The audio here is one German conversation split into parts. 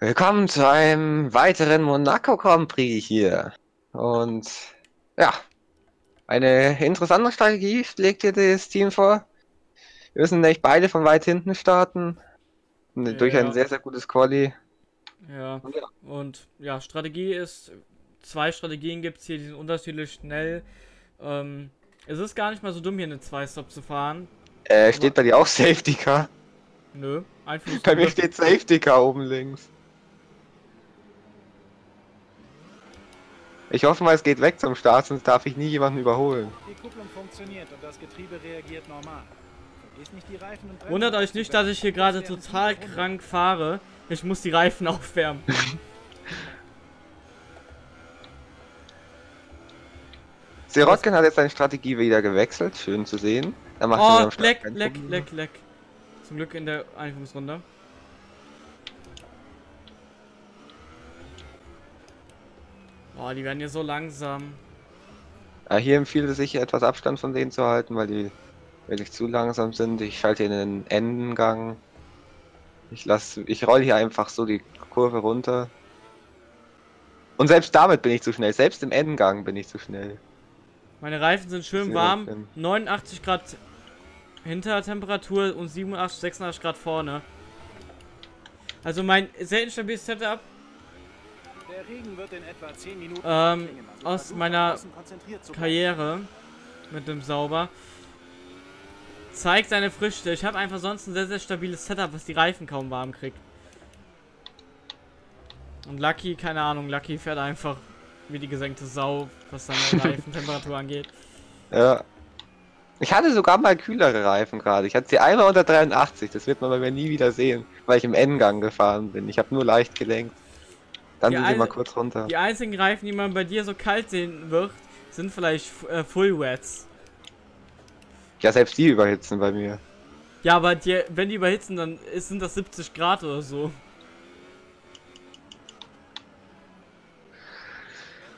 Willkommen zu einem weiteren Monaco Grand Prix hier. Und ja, eine interessante Strategie schlägt hier das Team vor. Wir müssen nämlich beide von weit hinten starten. Ja. Durch ein sehr, sehr gutes Quali. Ja. Und, ja. Und ja, Strategie ist, zwei Strategien gibt es hier, die sind unterschiedlich schnell. Ähm, es ist gar nicht mal so dumm, hier eine 2-Stop zu fahren. Äh, steht bei dir auch Safety Car? Nö, einfach. Bei mir steht Safety Car oben links. Ich hoffe mal, es geht weg zum Start, sonst darf ich nie jemanden überholen. Die Kupplung funktioniert und das Getriebe reagiert normal. Wundert euch nicht, dass ich hier gerade total krank fahre. Ich muss die Reifen aufwärmen. Sirotkin hat jetzt seine Strategie wieder gewechselt. Schön zu sehen. Er macht oh, leck, leck, leck, leck. Zum Glück in der Einführungsrunde. Boah, die werden hier so langsam. Ja, hier empfiehlt es sich etwas Abstand von denen zu halten, weil die wirklich zu langsam sind. Ich schalte in den Endengang. Ich lasse, ich roll hier einfach so die Kurve runter. Und selbst damit bin ich zu schnell. Selbst im Endengang bin ich zu schnell. Meine Reifen sind schön warm. 89 Grad Hintertemperatur und 87, 86 Grad vorne. Also mein sehr instabiles Setup ähm, aus meiner Karriere mit dem Sauber zeigt seine Früchte. Ich habe einfach sonst ein sehr, sehr stabiles Setup, was die Reifen kaum warm kriegt. Und Lucky, keine Ahnung, Lucky fährt einfach wie die gesenkte Sau, was seine Reifentemperatur angeht. Ja. Ich hatte sogar mal kühlere Reifen gerade. Ich hatte sie einmal unter 83. Das wird man bei mir nie wieder sehen, weil ich im N-Gang gefahren bin. Ich habe nur leicht gelenkt. Dann sind sie mal kurz runter. Die einzigen Reifen, die man bei dir so kalt sehen wird, sind vielleicht äh, Full Wets. Ja, selbst die überhitzen bei mir. Ja, aber die, wenn die überhitzen, dann sind das 70 Grad oder so.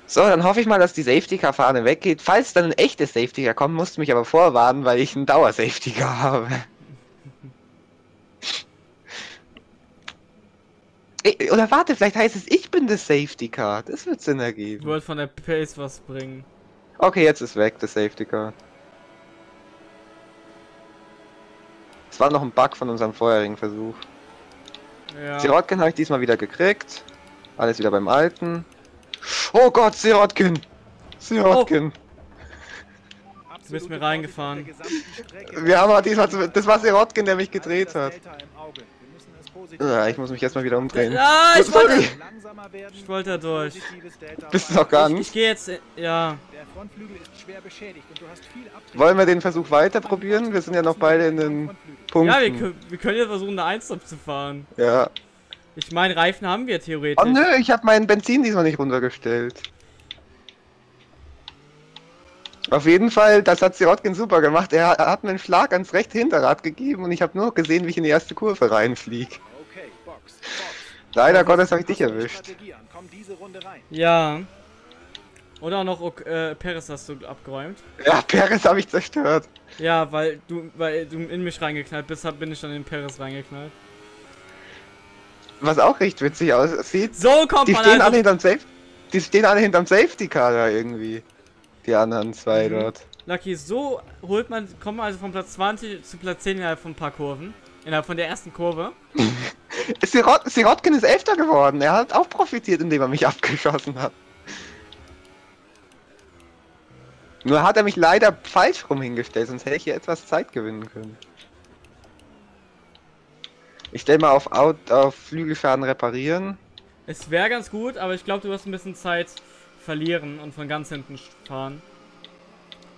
So, dann hoffe ich mal, dass die Safety-Car-Fahne weggeht. Falls dann ein echtes Safety-Car kommt, musst du mich aber vorwarnen, weil ich einen Dauer-Safety-Car habe. Oder warte, vielleicht heißt es, ich bin das Safety Car. Das wird Sinn ergeben. Ich wollte von der Pace was bringen. Okay, jetzt ist weg, das Safety Car. Es war noch ein Bug von unserem vorherigen Versuch. Ja. Sirotkin habe ich diesmal wieder gekriegt. Alles wieder beim Alten. Oh Gott, Sirotkin! Sirotkin! Oh. Du bist mir reingefahren. Wir haben aber diesmal, das war Sirotkin, der mich gedreht hat. Ja, ich muss mich erstmal wieder umdrehen. Ja, ich wollte, ich wollte durch. Bist du noch gar nicht? Ich, ich gehe jetzt, ja. Wollen wir den Versuch weiter probieren? Wir sind ja noch beide in den Punkten. Ja, wir, können, wir können ja versuchen, eine 1 zu fahren. Ja. Ich meine, Reifen haben wir theoretisch. Oh nö, ich habe meinen Benzin diesmal nicht runtergestellt. Auf jeden Fall, das hat Sirotkin super gemacht. Er hat mir einen Schlag ans rechte Hinterrad gegeben und ich habe nur gesehen, wie ich in die erste Kurve reinfliege. Leider Gottes habe ich dich erwischt. Ja. Oder auch noch äh, Peres hast du abgeräumt. Ja, Peres habe ich zerstört. Ja, weil du, weil du in mich reingeknallt bist, bin ich dann in Peres reingeknallt. Was auch recht witzig aussieht. So kommt die man stehen also alle hinterm Safe Die stehen alle hinterm Safety Car da irgendwie. Die anderen zwei mhm. dort. Lucky, so holt man, kommt man also von Platz 20 zu Platz 10 innerhalb von ein paar Kurven. Innerhalb von der ersten Kurve. Sirot Sirotkin ist Elfter geworden. Er hat auch profitiert, indem er mich abgeschossen hat. Nur hat er mich leider falsch rum hingestellt, sonst hätte ich hier etwas Zeit gewinnen können. Ich stelle mal auf, Out auf Flügelschaden reparieren. Es wäre ganz gut, aber ich glaube, du wirst ein bisschen Zeit verlieren und von ganz hinten fahren.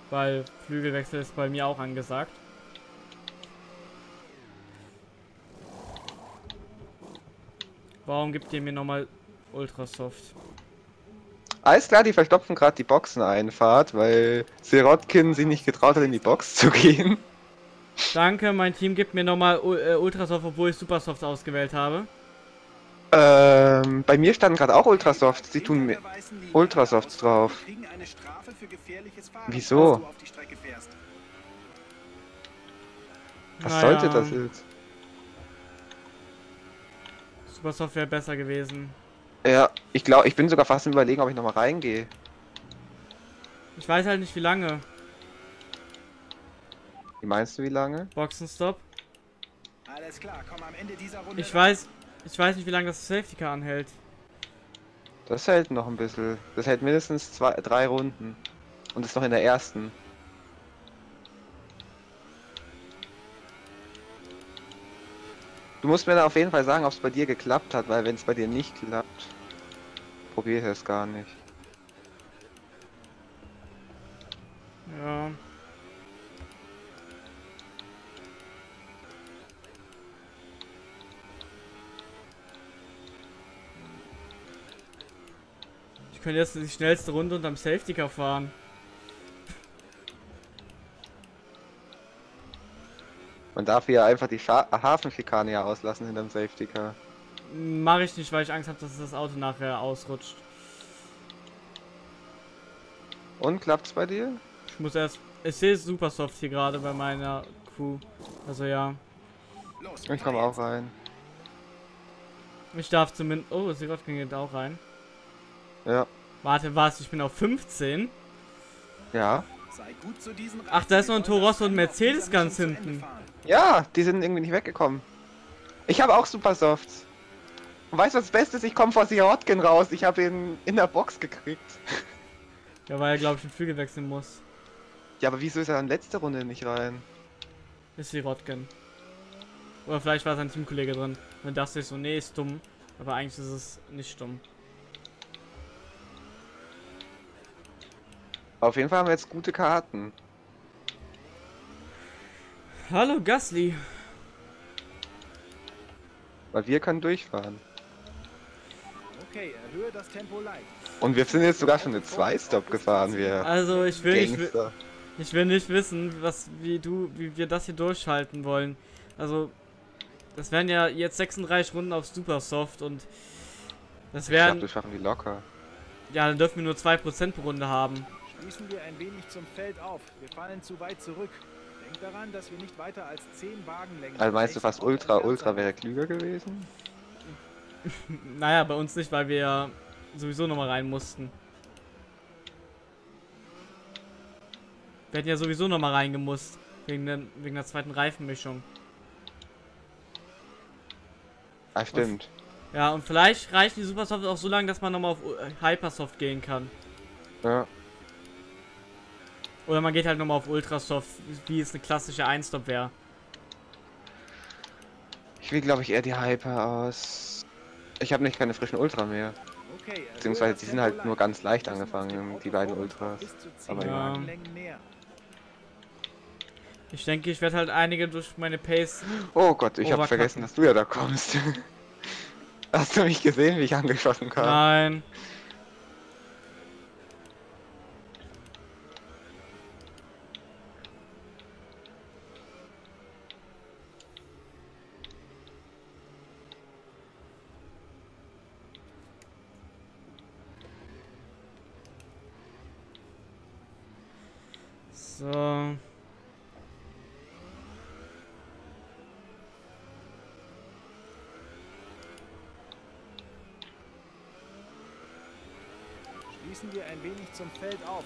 Weil Flügelwechsel ist bei mir auch angesagt. Warum gibt ihr mir nochmal Ultrasoft? Alles klar, die verstopfen gerade die Boxeneinfahrt, weil Sirotkin sich nicht getraut hat, in die Box zu gehen. Danke, mein Team gibt mir nochmal äh, Ultrasoft, obwohl ich Supersoft ausgewählt habe. Ähm, bei mir standen gerade auch Ultrasoft. Sie tun mir Ultrasofts drauf. Wieso? Was naja. sollte das jetzt? Super Software besser gewesen. Ja, ich glaube, ich bin sogar fast im Überlegen, ob ich nochmal reingehe. Ich weiß halt nicht wie lange. Wie meinst du, wie lange? Boxenstopp. Alles klar, komm am Ende dieser Runde. Ich weiß, ich weiß nicht wie lange das Safety Car anhält. Das hält noch ein bisschen. Das hält mindestens zwei, drei Runden. Und ist noch in der ersten. Du musst mir dann auf jeden Fall sagen, ob es bei dir geklappt hat, weil wenn es bei dir nicht klappt, probiere es gar nicht. Ja. Ich könnte jetzt die schnellste Runde unterm Safety Car fahren. Man darf hier einfach die Scha Hafenschikane ja auslassen hinterm Safety Car. Mache ich nicht, weil ich Angst habe, dass das Auto nachher ausrutscht. Und klappt's bei dir? Ich muss erst. Ich sehe super soft hier gerade bei meiner Crew. Also ja. Ich komme auch rein. Ich darf zumindest. Oh, Sirotkin geht auch rein. Ja. Warte, was? Ich bin auf 15. Ja. Sei gut zu diesen Ach, da ist noch ein Reifen, Toro Rosso und Mercedes ganz hinten. Ja, die sind irgendwie nicht weggekommen. Ich habe auch Super Softs. Und weißt du, was das Beste ist? Ich komme vor Sirotkin raus. Ich habe ihn in der Box gekriegt. Ja, weil er, glaube ich, ein Flügel wechseln muss. Ja, aber wieso ist er dann letzte Runde nicht rein? Ist Sirotkin. Oder vielleicht war sein Teamkollege drin. Und dann dachte ich so, nee, ist dumm. Aber eigentlich ist es nicht dumm. Auf jeden Fall haben wir jetzt gute Karten. Hallo Gasly. Weil wir können durchfahren. Okay, erhöhe das Tempo leicht. Und wir sind jetzt sogar schon eine 2-Stop gefahren, wir Also ich will, ich will, ich will nicht wissen, was wie du, wie wir das hier durchhalten wollen. Also das wären ja jetzt 36 Runden auf Super Soft und das Ich glaube, wären das schaffen die locker. ja, dann dürfen wir nur 2% pro Runde haben. Schließen wir ein wenig zum Feld auf. Wir fallen zu weit zurück. Denk daran, dass wir nicht weiter als 10 Wagenlängen. Also meinst du fast Ultra, Ultra wäre klüger gewesen? Naja, bei uns nicht, weil wir sowieso nochmal rein mussten. Wir hätten ja sowieso nochmal reingemusst. Wegen der, wegen der zweiten Reifenmischung. Ah, stimmt. Ja, und vielleicht reichen die Supersoft auch so lange, dass man nochmal auf Hypersoft gehen kann. Ja. Oder man geht halt nochmal auf Ultrasoft, wie es eine klassische Einstop wäre. Ich will, glaube ich, eher die Hyper aus. Ich habe nicht keine frischen Ultra mehr. Beziehungsweise die sind halt nur ganz leicht angefangen, die beiden Ultras. bis zu 10 Aber ja. Ich denke, ich werde halt einige durch meine Pace. Oh Gott, ich habe vergessen, dass du ja da kommst. Hast du mich gesehen, wie ich angeschossen kam? Nein. Schließen wir ein wenig zum Feld auf.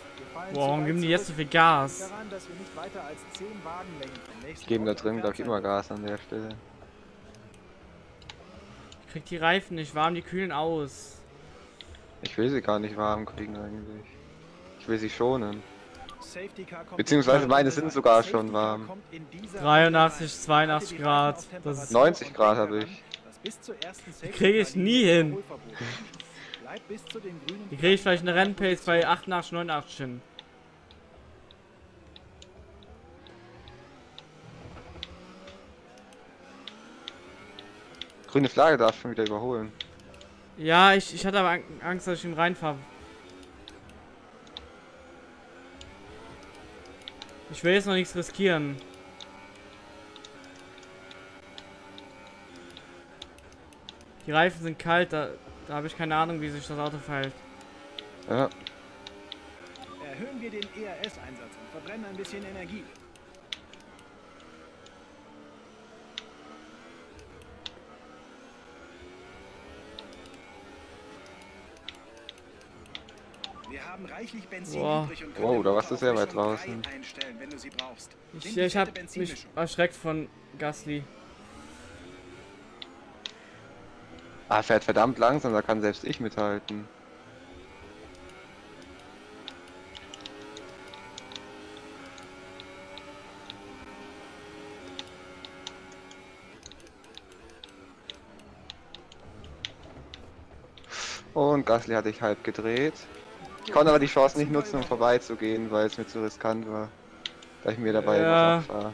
Boah, warum geben die jetzt so viel Gas? Denk daran, dass wir nicht weiter als 10 Wagenlängen vom nächsten Ich gebe da drin, glaube ich, immer Gas an der Stelle. Ich krieg die Reifen nicht warm, die kühlen aus. Ich will sie gar nicht warm kriegen eigentlich. Ich will sie schonen. Beziehungsweise in meine sind sogar schon warm. kommt in dieser 83, Runde rein. 82 Halte die Grad. Das ist- Temperatur 90 und Grad habe ich. dass bis zur ersten Safety krieg ich nie hin. Die kriege ich vielleicht eine Rennpace bei 88, 89 hin. Grüne Flagge darf schon wieder überholen. Ja, ich, ich hatte aber Ang- Angst, dass ich ihn reinfahre. Ich will jetzt noch nichts riskieren. Die Reifen sind kalt, da, da habe ich keine Ahnung, wie sich das Auto verhält. Ja. Erhöhen wir den ERS-Einsatz und verbrennen ein bisschen Energie. Wir haben reichlich Benzin Boah. übrig und können Wow, da warst du sehr weit draußen. Einstellen, wenn du sie brauchst. Nimm Ich, ich habe fette mich erschreckt von Gasly. Ah, fährt verdammt langsam, da kann selbst ich mithalten. Und Gasly hatte ich halb gedreht. Ich konnte aber die Chance nicht nutzen, um vorbeizugehen, weil es mir zu riskant war. Da ich mir dabei Ja. abfahre.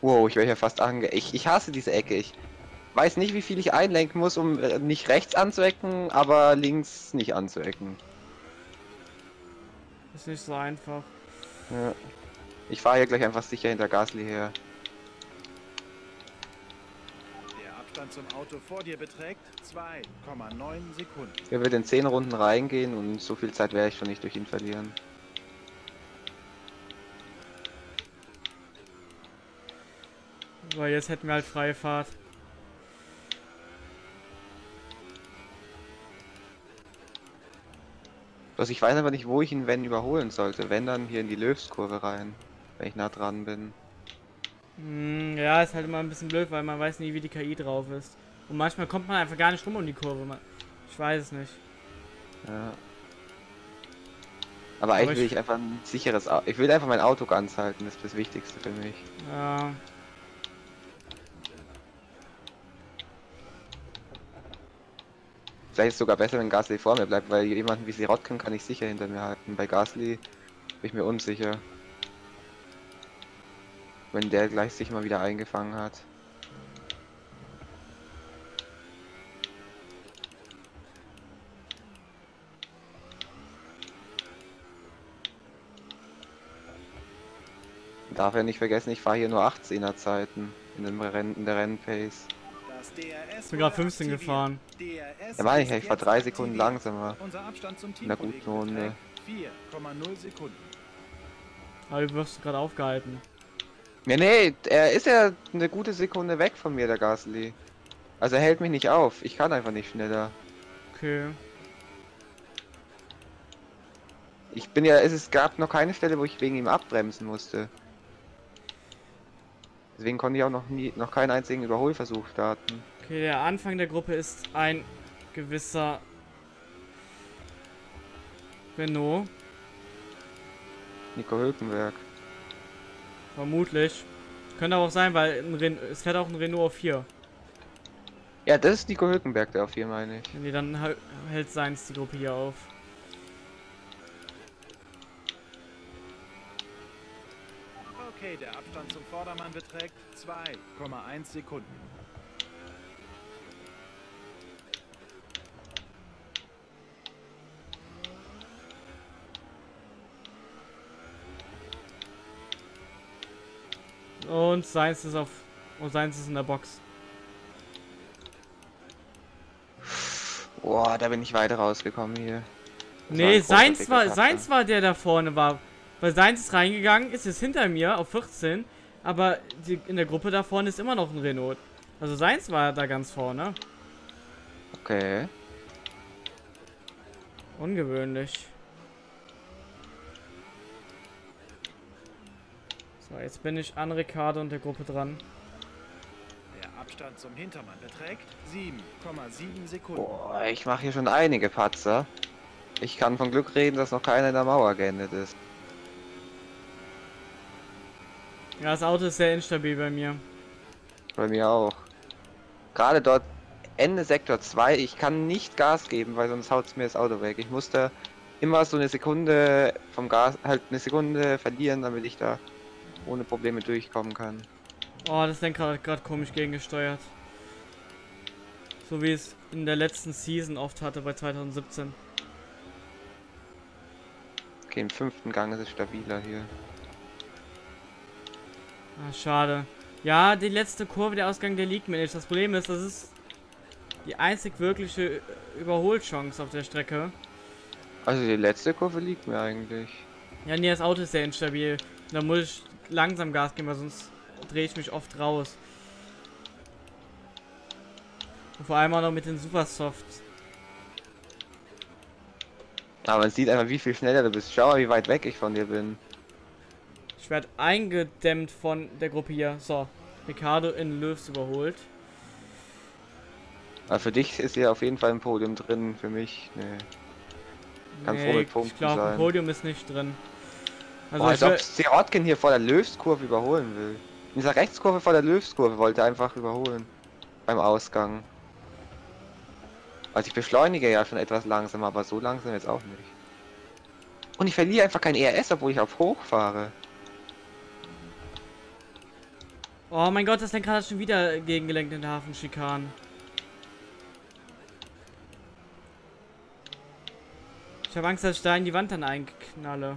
Wow, ich wäre hier fast ange... Ich, ich hasse diese Ecke. Ich weiß nicht, wie viel ich einlenken muss, um äh, nicht rechts anzuecken, aber links nicht anzuecken. Ist nicht so einfach. Ja. Ich fahre hier gleich einfach sicher hinter Gasly her. Abstand zum Auto vor dir beträgt 2,9 Sekunden. Er wird in 10 Runden reingehen und so viel Zeit werde ich schon nicht durch ihn verlieren. So, jetzt hätten wir halt freie Fahrt. Also ich weiß aber nicht, wo ich ihn wenn überholen sollte. Wenn dann hier in die Löwskurve rein, wenn ich nah dran bin. Hm, ja, ist halt immer ein bisschen blöd, weil man weiß nie, wie die KI drauf ist. Und manchmal kommt man einfach gar nicht rum um die Kurve. Ich weiß es nicht. Ja. Aber eigentlich ich- will ich einfach ein sicheres Auto. Ich will einfach mein Auto ganz halten, das ist das Wichtigste für mich. Ja. Vielleicht ist es sogar besser, wenn Gasly vor mir bleibt, weil jemanden wie Sirotkin kann ich sicher hinter mir halten. Bei Gasly bin ich mir unsicher. Wenn der gleich sich mal wieder eingefangen hat. Darf ja nicht vergessen, ich fahre hier nur 18er Zeiten in, dem Rennen, in der Rennpace. Ich bin gerade wurde 15 aktiviert. gefahren. Da meine ich, ich fahre jetzt drei Sekunden aktiviert. langsamer. Unser Abstand zum In der guten Runde. beträgt 4,0 Sekunden. Aber du wirst gerade aufgehalten. Nee, nee, er ist ja eine gute Sekunde weg von mir, der Gasly. Also er hält mich nicht auf. Ich kann einfach nicht schneller. Okay. Ich bin ja, es gab noch keine Stelle, wo ich wegen ihm abbremsen musste. Deswegen konnte ich auch noch nie, noch keinen einzigen Überholversuch starten. Okay, der Anfang der Gruppe ist ein gewisser Renault. Nico Hülkenberg. Vermutlich. Könnte aber auch sein, weil ein Ren es fährt auch ein Renault auf 4. Ja, das ist Nico Hülkenberg, der auf hier meine ich. Nee, dann hält seins die Gruppe hier auf. Okay, der Abstand zum Vordermann beträgt 2,1 Sekunden. Und seins ist auf. Und seins ist in der Box. Boah, da bin ich weiter rausgekommen hier. Das Nee, seins war, seins war der da vorne war. Weil seins ist reingegangen, ist jetzt hinter mir auf 14. Aber die, in der Gruppe da vorne ist immer noch ein Renault. Also seins war da ganz vorne. Okay. Ungewöhnlich. So, jetzt bin ich an Ricardo und der Gruppe dran. Der Abstand zum Hintermann beträgt 7,7 Sekunden. Boah, ich mache hier schon einige Patzer. Ich kann von Glück reden, dass noch keiner in der Mauer geendet ist. Ja, das Auto ist sehr instabil bei mir. Bei mir auch. Gerade dort Ende Sektor 2, ich kann nicht Gas geben, weil sonst haut mir das Auto weg. Ich muss da immer so eine Sekunde vom Gas, halt eine Sekunde verlieren, damit ich da ohne Probleme durchkommen kann. Oh, das Lenkrad hat gerade komisch gegengesteuert. So wie es in der letzten Season oft hatte bei 2017. Okay, im fünften Gang ist es stabiler hier. Ah, schade. Ja, die letzte Kurve, der Ausgang, der mir nicht. Das Problem ist, das ist die einzig wirkliche Überholchance auf der Strecke. Also die letzte Kurve liegt mir eigentlich. Ja, nee, das Auto ist sehr instabil. Da muss ich langsam Gas geben, weil sonst drehe ich mich oft raus. Und vor allem auch noch mit den Supersofts. Aber man sieht einfach, wie viel schneller du bist. Schau mal, wie weit weg ich von dir bin. Ich werde eingedämmt von der Gruppe hier. So, Ricardo in Löws überholt. Aber für dich ist hier auf jeden Fall ein Podium drin, für mich, nee. Kann Punkten ich glaube, ein. Podium ist nicht drin. Also, Boah, als ob will, Sirotkin hier vor der Löwskurve überholen will. In dieser Rechtskurve vor der Löwskurve wollte er einfach überholen. Beim Ausgang. Also ich beschleunige ja schon etwas langsam, aber so langsam jetzt auch nicht. Und ich verliere einfach kein ERS, obwohl ich auf hoch fahre. oh mein Gott, das Lenkrad hat schon wieder gegengelenkt in der Hafenschikanen. Ich habe Angst, dass ich da in die Wand dann einknalle.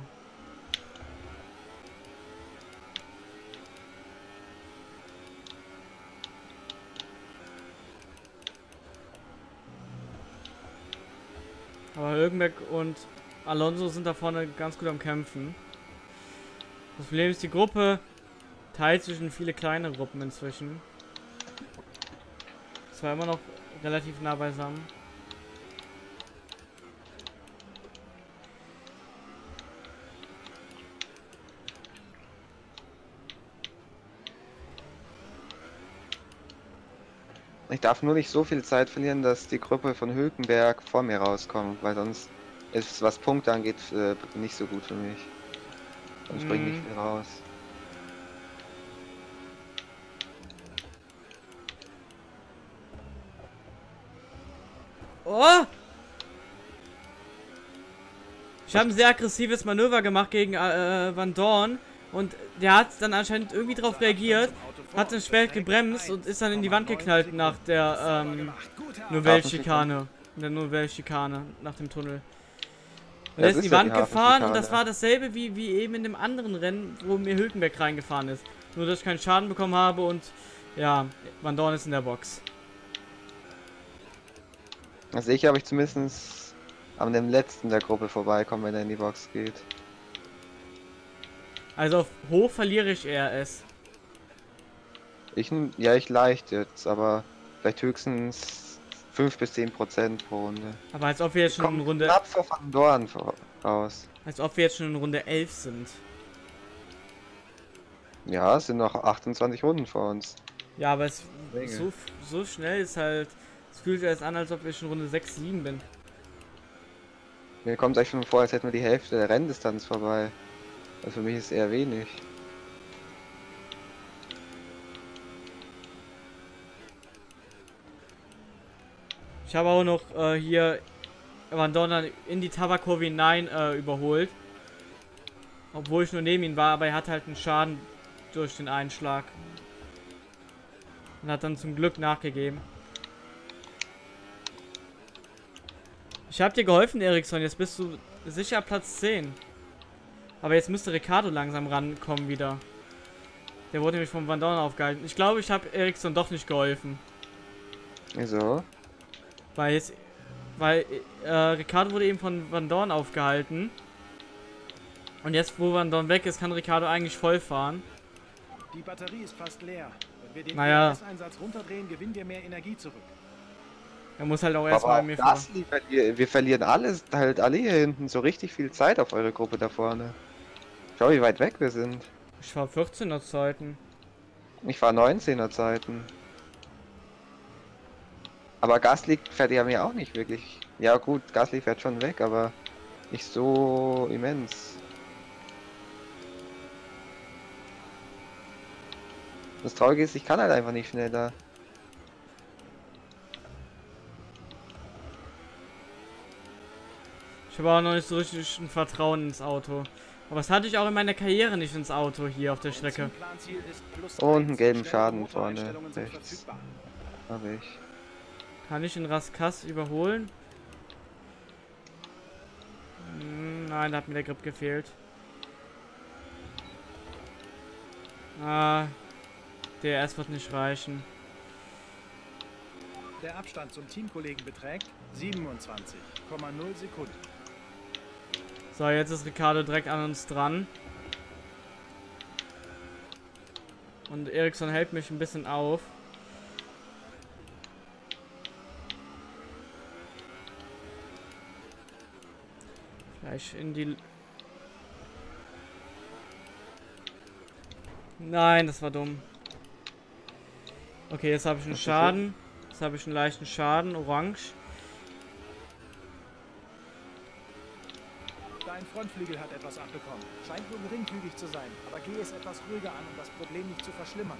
Aber Hülkenberg und Alonso sind da vorne ganz gut am Kämpfen. Das Problem ist, die Gruppe teilt zwischen viele kleine Gruppen inzwischen. Zwar immer noch relativ nah beisammen. Ich darf nur nicht so viel Zeit verlieren, dass die Gruppe von Hülkenberg vor mir rauskommt, weil sonst ist, was Punkte angeht, äh, nicht so gut für mich. Sonst bringt nicht Mhm. viel raus. Oh! Ich habe ein sehr aggressives Manöver gemacht gegen äh, Van Dorn und der hat dann anscheinend irgendwie darauf reagiert, hat dann spät gebremst und ist dann in die Wand geknallt nach der ähm, Nouvelle-Schikane. In der Nouvelle-Schikane, nach dem Tunnel. Und er ist in die Wand gefahren und das war dasselbe wie, wie eben in dem anderen Rennen, wo mir Hülkenberg reingefahren ist. Nur, dass ich keinen Schaden bekommen habe und ja, Van Dorn ist in der Box. Also ich habe ich zumindest an dem letzten der Gruppe vorbeikommen, wenn er in die Box geht. Also auf hoch verliere ich RS. Ich, n- ja, ich leicht jetzt, aber vielleicht höchstens 5 bis 10 Prozent pro Runde. Aber als ob wir jetzt schon in Kommt Runde knapp vor Van Dorn vor- raus. Als ob wir jetzt schon in Runde 11 sind. Ja, es sind noch 28 Runden vor uns. Ja, aber es so, so schnell ist halt. Es fühlt sich erst an, als ob ich schon Runde 6, 7 bin. Mir kommt es echt schon vor, als hätten wir die Hälfte der Renndistanz vorbei. Also für mich ist eher wenig. Ich habe auch noch äh, hier Van Dorn in die Tabakkurve hinein äh, überholt. Obwohl ich nur neben ihm war, aber er hat halt einen Schaden durch den Einschlag. Und hat dann zum Glück nachgegeben. Ich habe dir geholfen, Eriksson. Jetzt bist du sicher Platz 10. Aber jetzt müsste Ricardo langsam rankommen wieder. Der wurde nämlich vom Van Dorn aufgehalten. Ich glaube, ich habe Eriksson doch nicht geholfen. Wieso? Weil jetzt, weil äh, Ricardo wurde eben von Van Dorn aufgehalten. Und jetzt, wo Van Dorn weg ist, kann Ricardo eigentlich voll fahren. Die Batterie ist fast leer. Wenn wir den Naja. EMS-Einsatz runterdrehen, gewinnen wir mehr Energie zurück. Er muss halt auch erstmal mir fahren. Wir verlieren alles, halt alle hier hinten so richtig viel Zeit auf eure Gruppe da vorne. Schau, wie weit weg wir sind. Ich war 14er Zeiten. Ich war 19er Zeiten. Aber Gasly fährt ja mir auch nicht wirklich. Ja gut, Gasly fährt schon weg, aber nicht so immens. Das Traurige ist, ich kann halt einfach nicht schneller. Ich habe auch noch nicht so richtig ein Vertrauen ins Auto. Aber das hatte ich auch in meiner Karriere nicht ins Auto hier auf der Strecke. Und einen gelben Schaden vorne rechts. Habe ich. Kann ich den Raskas überholen? Hm, Nein, da hat mir der Grip gefehlt. Ah, DRS wird nicht reichen. Der Abstand zum Teamkollegen beträgt 27,0 Sekunden. So, jetzt ist Ricardo direkt an uns dran. Und Eriksson hält mich ein bisschen auf. Gleich in die... Nein, das war dumm. Okay, jetzt habe ich einen Schaden. Jetzt habe ich einen leichten Schaden, orange. Frontflügel hat etwas abbekommen. Scheint nur geringfügig zu sein, aber geh es etwas ruhiger an, um das Problem nicht zu verschlimmern.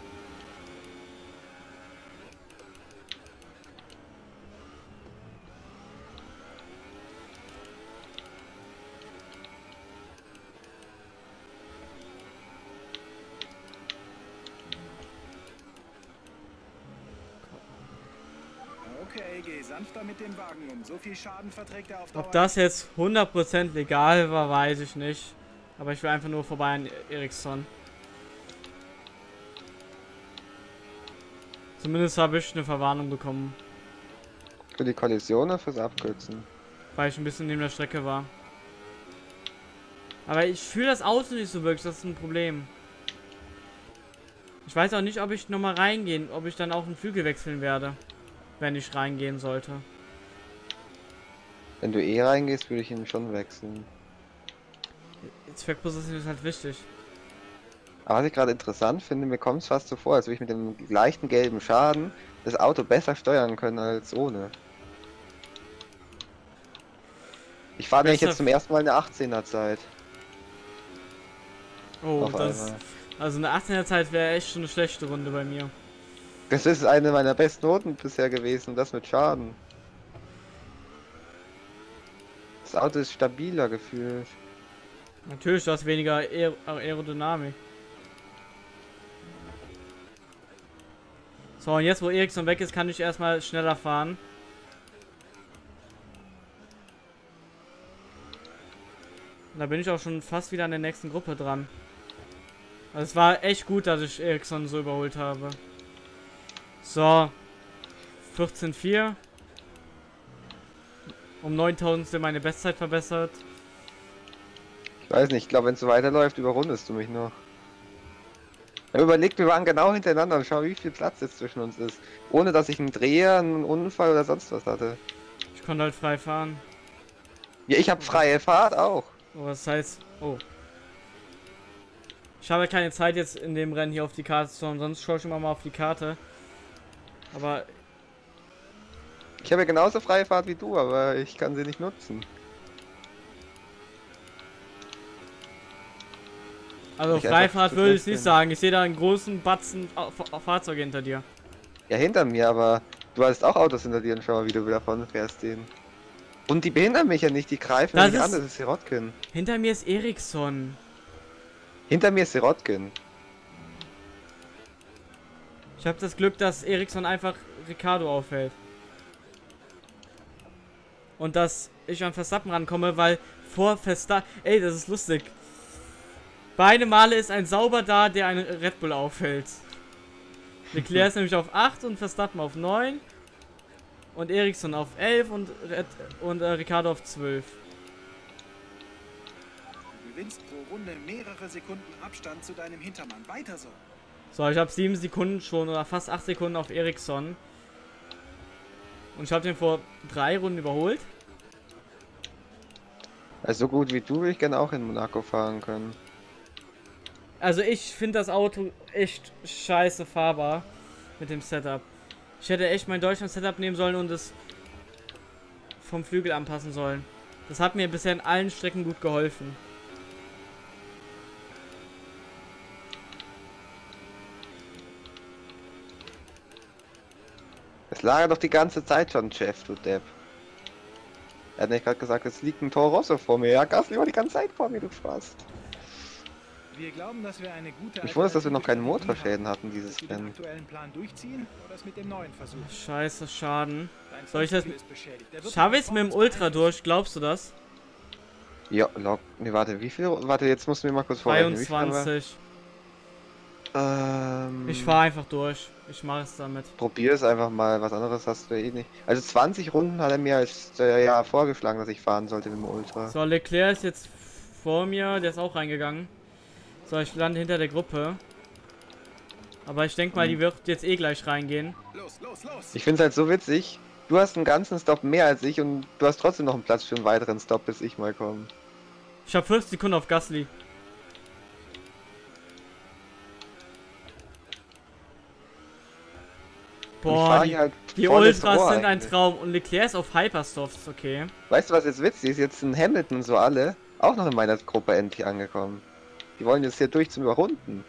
Okay, geh sanfter mit dem Wagen um. So viel Schaden verträgt er auf Dauer Ob das jetzt 100% legal war, weiß ich nicht. Aber ich will einfach nur vorbei an Ericsson. Zumindest habe ich eine Verwarnung bekommen, Für die Kollision oder fürs Abkürzen? weil ich ein bisschen neben der Strecke war. Aber ich fühle das Auto nicht so wirklich, das ist ein Problem. Ich weiß auch nicht, ob ich nochmal reingehen, ob ich dann auch einen Flügel wechseln werde, wenn ich reingehen sollte. Wenn du eh reingehst, würde ich ihn schon wechseln. Zweckposition ist halt wichtig. Aber was ich gerade interessant finde, mir kommt es fast so vor, als würde ich mit dem leichten gelben Schaden das Auto besser steuern können als ohne. Ich fahre nämlich jetzt zum ersten Mal eine 18er Zeit. Oh, Auf das. einmal. Also eine 18er Zeit wäre echt schon eine schlechte Runde bei mir. Das ist eine meiner besten Noten bisher gewesen, das mit Schaden. Das Auto ist stabiler gefühlt. Natürlich, du hast weniger Aer Aerodynamik. So, und jetzt, wo Ericsson weg ist, kann ich erstmal schneller fahren. Und Da bin ich auch schon fast wieder an der nächsten Gruppe dran. Also es war echt gut, dass ich Ericsson so überholt habe. So. 14,4. Um 9000 meine Bestzeit verbessert. Ich weiß nicht, ich glaube, wenn es so weiterläuft, überrundest du mich noch. Ich hab überlegt, wir waren genau hintereinander und schau, wie viel Platz jetzt zwischen uns ist. Ohne dass ich einen Dreher, einen Unfall oder sonst was hatte. Ich konnte halt frei fahren. Ja, ich habe freie Fahrt auch. Oh, was heißt. Oh. Ich habe keine Zeit jetzt in dem Rennen hier auf die Karte zu schauen, sonst schaue ich immer mal auf die Karte. Aber Ich habe ja genauso freie Fahrt wie du, aber ich kann sie nicht nutzen. also Ich Freifahrt würde ich nicht sagen. Ich sehe da einen großen Batzen Au- Fa- Fahrzeuge hinter dir. Ja, hinter mir, aber du hast auch Autos hinter dir und schau mal, wie du davon fährst denen. Und die behindern mich ja nicht, die greifen Das mich an, ist- das ist Sirotkin. Hinter mir ist Ericsson. Hinter mir ist Sirotkin. Ich habe das Glück, dass Ericsson einfach Ricardo aufhält. Und dass ich an Verstappen rankomme, weil vor Verstappen... Ey, das ist lustig. Beide Male ist ein Sauber da, der einen Red Bull aufhält. Leclerc ist nämlich auf 8 und Verstappen auf 9. Und Ericsson auf 11 und, Red und äh, Ricardo auf 12. Du gewinnst pro Runde mehrere Sekunden Abstand zu deinem Hintermann. Weiter so. So, ich habe 7 Sekunden schon oder fast 8 Sekunden auf Ericsson. Und ich habe den vor drei Runden überholt. Also so gut wie du würde ich gerne auch in Monaco fahren können. Also ich finde das Auto echt scheiße fahrbar mit dem Setup. Ich hätte echt mein Deutschland-Setup nehmen sollen und es vom Flügel anpassen sollen. Das hat mir bisher in allen Strecken gut geholfen. Es lag doch die ganze Zeit schon, Chef, du Depp. Er hat nicht gerade gesagt, es liegt ein Toro Rosso vor mir. Ja, Gasly war die ganze Zeit vor mir, du Spaß. Wir glauben, dass wir eine gute Ich wundere, dass wir noch keine Motorschäden hatten, dieses Rennen. aktuellen Plan durchziehen oder es mit dem neuen versuchen? Scheiße, Schaden. Dein Soll ich das- Schaffe ich es mit dem Ultra durch, glaubst du das? Ja, lock. Ne, warte, wie viel? Warte, jetzt musst du mir mal kurz vorrechnen. Wie viel haben wir? 22. Ähm, Ich fahre einfach durch. Ich mache es damit. Probier es einfach mal, was anderes hast du eh nicht. Also 20 Runden hat er mir als äh, ja vorgeschlagen, dass ich fahren sollte mit dem Ultra. So, Leclerc ist jetzt vor mir, der ist auch reingegangen. So, ich lande hinter der Gruppe. Aber ich denke mal, die wird jetzt eh gleich reingehen. Los, los, los! Ich finde es halt so witzig. Du hast einen ganzen Stop mehr als ich und du hast trotzdem noch einen Platz für einen weiteren Stop, bis ich mal komme. Ich habe 40 Sekunden auf Gasly. Und ich Boah, die, halt die Ultras sind ein. Traum. Und Leclerc ist auf Hypersofts, okay. Weißt du, was jetzt witzig ist? Jetzt sind Hamilton und so alle auch noch in meiner Gruppe endlich angekommen. Die wollen jetzt hier durch zum Überrunden.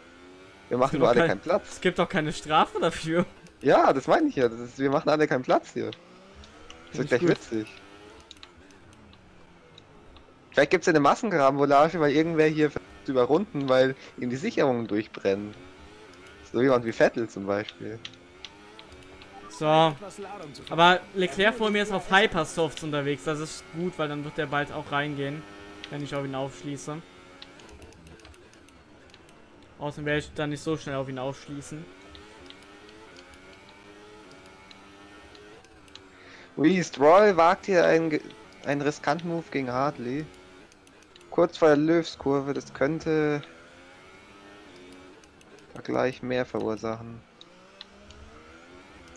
Wir machen nur alle kein- keinen Platz. Es gibt doch keine Strafe dafür. Ja, das meine ich ja. Ist, wir machen alle keinen Platz hier. Das wird ich gleich gut. witzig. Vielleicht gibt es eine Massenkarambolage, weil irgendwer hier versucht zu überrunden, weil ihm die Sicherungen durchbrennen. So jemand wie Vettel zum Beispiel. So. Aber Leclerc vor mir ist auf Hypersofts unterwegs. Das ist gut, weil dann wird der bald auch reingehen. Wenn ich auf ihn aufschließe. Außerdem werde ich dann nicht so schnell auf ihn aufschließen. Ui, Stroll wagt hier einen, einen riskanten Move gegen Hartley. Kurz vor der Löwskurve, das könnte da gleich mehr verursachen.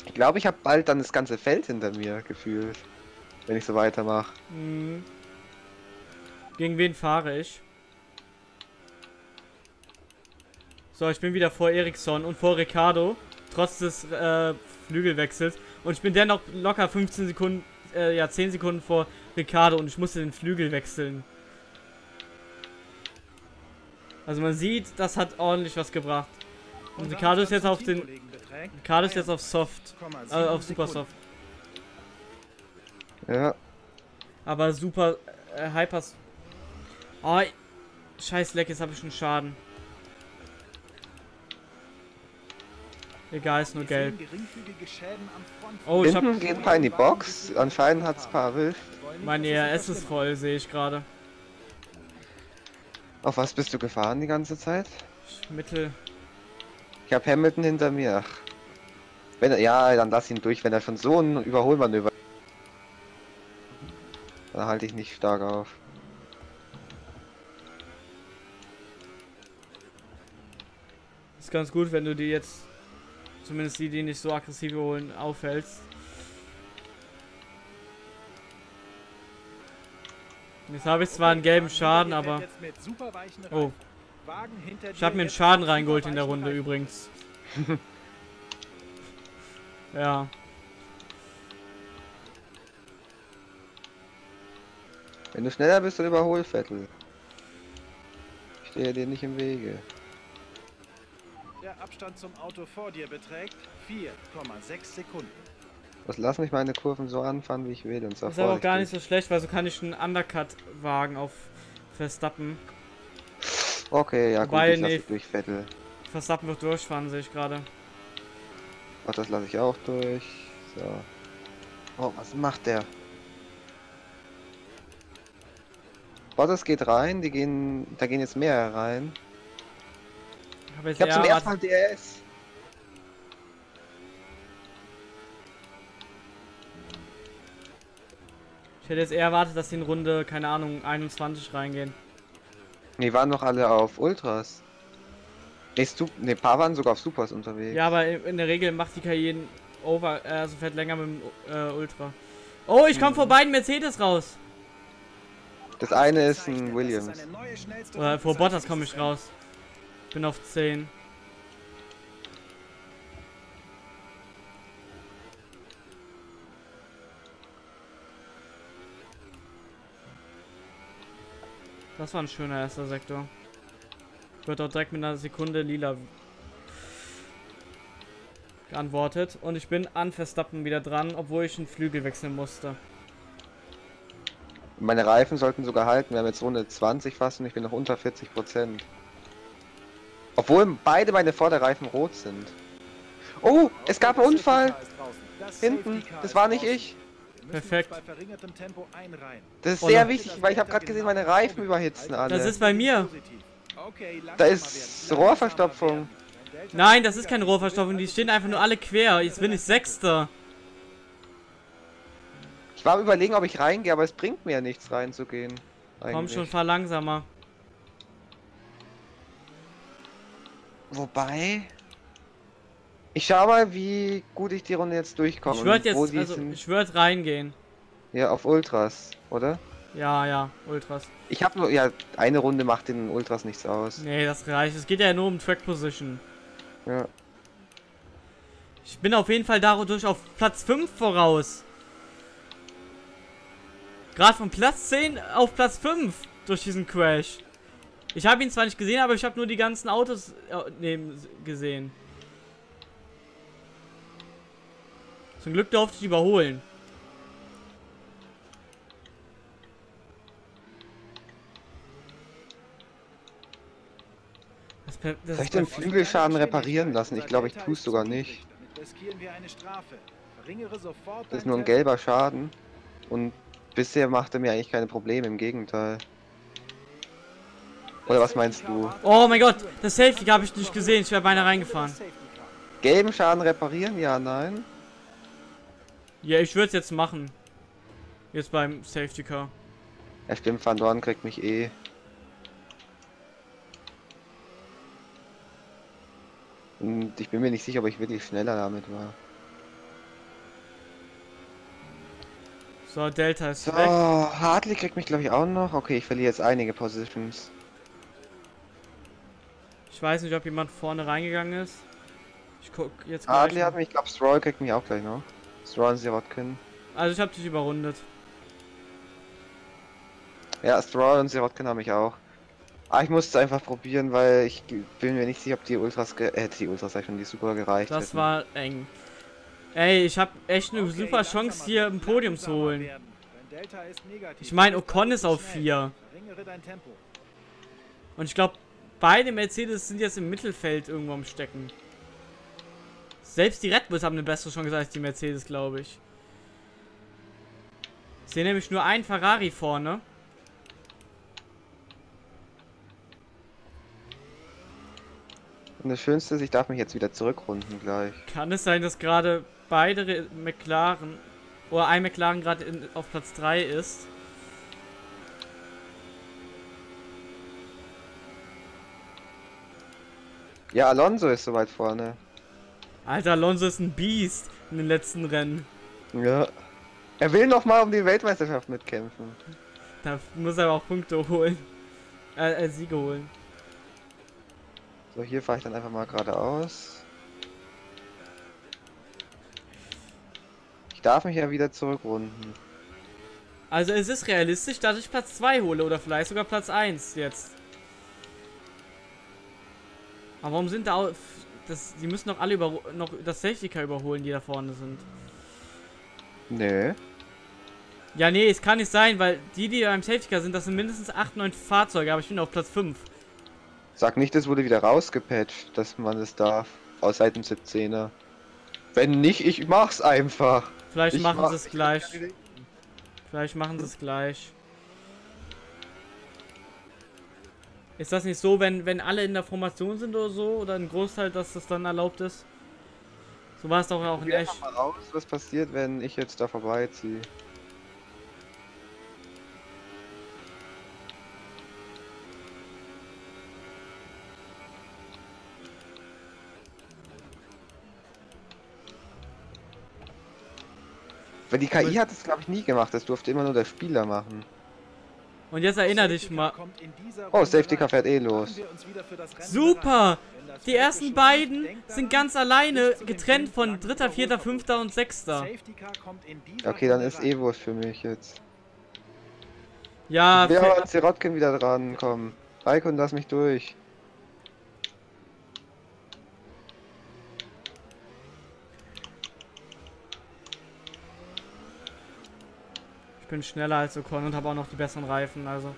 Ich glaube, ich habe bald dann das ganze Feld hinter mir gefühlt, wenn ich so weitermache. Hm. Gegen wen fahre ich? So, ich bin wieder vor Ericsson und vor Ricardo. Trotz des äh, Flügelwechsels. Und ich bin dennoch locker 15 Sekunden, äh, ja 10 Sekunden vor Ricardo und ich musste den Flügel wechseln. Also man sieht, das hat ordentlich was gebracht. Und Ricardo ist jetzt auf den. Ricardo ist jetzt auf Soft. Äh, auf Super Soft. Ja, Aber super äh, Hypers. Oh, scheiß Leck, jetzt habe ich einen Schaden. Egal, ist nur gelb. Oh, ich hinten hab. geht ein paar in die Box. Anscheinend hat es ein paar erwischt. Mein ERS ist voll, sehe ich gerade. Auf was bist du gefahren die ganze Zeit? Mittel. Ich habe Hamilton hinter mir. Ach. Wenn er, ja, dann lass ihn durch, wenn er schon so ein Überholmanöver. Dann halte ich nicht stark auf. Ist ganz gut, wenn du die jetzt. Zumindest die, die nicht so aggressiv holen, aufhältst. Jetzt habe ich zwar einen gelben Schaden, aber. Oh. Ich habe mir einen Schaden reingeholt in der Runde übrigens. ja. Wenn du schneller bist, dann überhol Vettel. Ich stehe dir nicht im Wege. Der Abstand zum Auto vor dir beträgt 4,6 Sekunden. Was lass mich meine Kurven so anfahren, wie ich will. Und zwar Ist aber auch gar nicht so schlecht, weil so kann ich einen Undercut wagen auf Verstappen. Okay, ja gut, Wobei, ich lasse nee. durch Vettel. Verstappen wird durchfahren, sehe ich gerade. Ach, das lasse ich auch durch. So. Oh, was macht der? Bottas geht rein, die gehen, da gehen jetzt mehr rein. Ich habe jetzt Ich habe zum ersten Mal DRS. Ich hätte jetzt eher erwartet, dass die in Runde, keine Ahnung, 21 reingehen. Die waren noch alle auf Ultras. Ne, Stu ne, paar waren sogar auf Supers unterwegs. Ja, aber in der Regel macht die Karriere over, äh, also fährt länger mit dem äh, Ultra. Oh, ich komme vor beiden Mercedes raus. Das eine ist ein Williams. Oder vor Bottas komme ich raus. Bin auf 10. Das war ein schöner erster Sektor. Wird auch direkt mit einer Sekunde lila geantwortet. Und ich bin an Verstappen wieder dran, obwohl ich einen Flügel wechseln musste. Meine Reifen sollten sogar halten. Wir haben jetzt Runde 20 fast und ich bin noch unter 40 Prozent. Obwohl beide meine Vorderreifen rot sind. Oh, es gab einen Unfall. Hinten. Das war nicht ich. Perfekt. Das ist sehr wichtig, weil ich habe gerade gesehen, meine Reifen überhitzen alle. Das ist bei mir. Okay, Da ist Rohrverstopfung. Nein, das ist keine Rohrverstopfung, die stehen einfach nur alle quer. Jetzt bin ich Sechster. Ich war am überlegen, ob ich reingehe, aber es bringt mir ja nichts reinzugehen. Komm Eigentlich. schon, fahr langsamer. Wobei. Ich schau mal, wie gut ich die Runde jetzt durchkomme. Ich würde jetzt, also ich würde reingehen. Ja, auf Ultras, oder? Ja, ja, Ultras. Ich habe nur, ja, eine Runde macht den Ultras nichts aus. Nee, das reicht. Es geht ja nur um Track Position. Ja. Ich bin auf jeden Fall dadurch auf Platz 5 voraus. Gerade von Platz 10 auf Platz 5 durch diesen Crash. Ich habe ihn zwar nicht gesehen, aber ich habe nur die ganzen Autos äh, neben gesehen. Zum Glück durfte ich überholen. Das, per- das Soll ich den. Flügelschaden reparieren lassen? Ich glaube, ich tue es sogar nicht. Das ist nur ein gelber Schaden. Und bisher macht er mir eigentlich keine Probleme, im Gegenteil. Oder was meinst du? Oh mein Gott, das Safety Car habe ich nicht gesehen. Ich wäre beinahe reingefahren. Gelben Schaden reparieren? Ja, nein. Ja, ich würde es jetzt machen. Jetzt beim Safety Car. Ja, stimmt, Van Dorn kriegt mich eh. Und ich bin mir nicht sicher, ob ich wirklich schneller damit war. So, Delta ist So, weg. Hartley kriegt mich glaube ich auch noch. Okay, ich verliere jetzt einige Positions. Ich weiß nicht, ob jemand vorne reingegangen ist. Ich guck jetzt gleich Hartley mal. hat mich, ich glaube Stroll kriegt mich auch gleich noch. Stroll und Sirotkin. Also ich habe dich überrundet. Ja, Stroll und Sirotkin haben mich auch. Ah, ich musste es einfach probieren, weil ich bin mir nicht sicher, ob die Ultras, ge äh, die Ultras sag ich schon, die Super gereicht Das hätten. war eng. Ey, ich habe echt eine super Chance hier ein Podium zu holen. Ich meine, Ocon ist auf 4. Verringere dein Tempo. Und ich glaube, beide Mercedes sind jetzt im Mittelfeld irgendwo am Stecken. Selbst die Red Bulls haben eine bessere Chance als die Mercedes, glaube ich. Ich sehe nämlich nur einen Ferrari vorne. Das Schönste ist, ich darf mich jetzt wieder zurückrunden gleich. Kann es sein, dass gerade beide Re McLaren oder ein McLaren gerade auf Platz 3 ist? Ja, Alonso ist soweit vorne. Alter, Alonso ist ein Biest in den letzten Rennen. Ja. Er will noch mal um die Weltmeisterschaft mitkämpfen. Da muss er aber auch Punkte holen. Äh, äh Siege holen. So, hier fahre ich dann einfach mal geradeaus. Ich darf mich ja wieder zurückrunden. Also es ist realistisch, dass ich Platz 2 hole oder vielleicht sogar Platz 1 jetzt. Aber warum sind da das die müssen doch alle über noch das Safety Car überholen, die da vorne sind. Nö. Ja, nee, es kann nicht sein, weil die, die beim Safety Car sind, das sind mindestens 8, 9 Fahrzeuge, aber ich bin auf Platz 5. Sag nicht, das wurde wieder rausgepatcht, dass man es darf. Aus Seiten 17er. Wenn nicht, ich mach's einfach. Vielleicht Ich machen mach- sie es gleich. Vielleicht machen sie es gleich. Ist das nicht so, wenn, wenn alle in der Formation sind oder so? Oder ein Großteil, dass das dann erlaubt ist? So war es doch auch in echt. mal aus, was passiert, wenn ich jetzt da vorbeiziehe. Weil die KI hat es glaube ich nie gemacht, das durfte immer nur der Spieler machen. Und jetzt erinnere dich mal. Oh, Safety Car fährt eh los. wir Super! Die ersten beiden sind ganz alleine getrennt von dritter, vierter, fünfter und sechster. Okay, dann ist eh wurscht für mich jetzt. Ja, aber an Sirotkin wieder dran kommen. Raikön, lass mich durch. Ich bin schneller als Ocon und habe auch noch die besseren Reifen, also.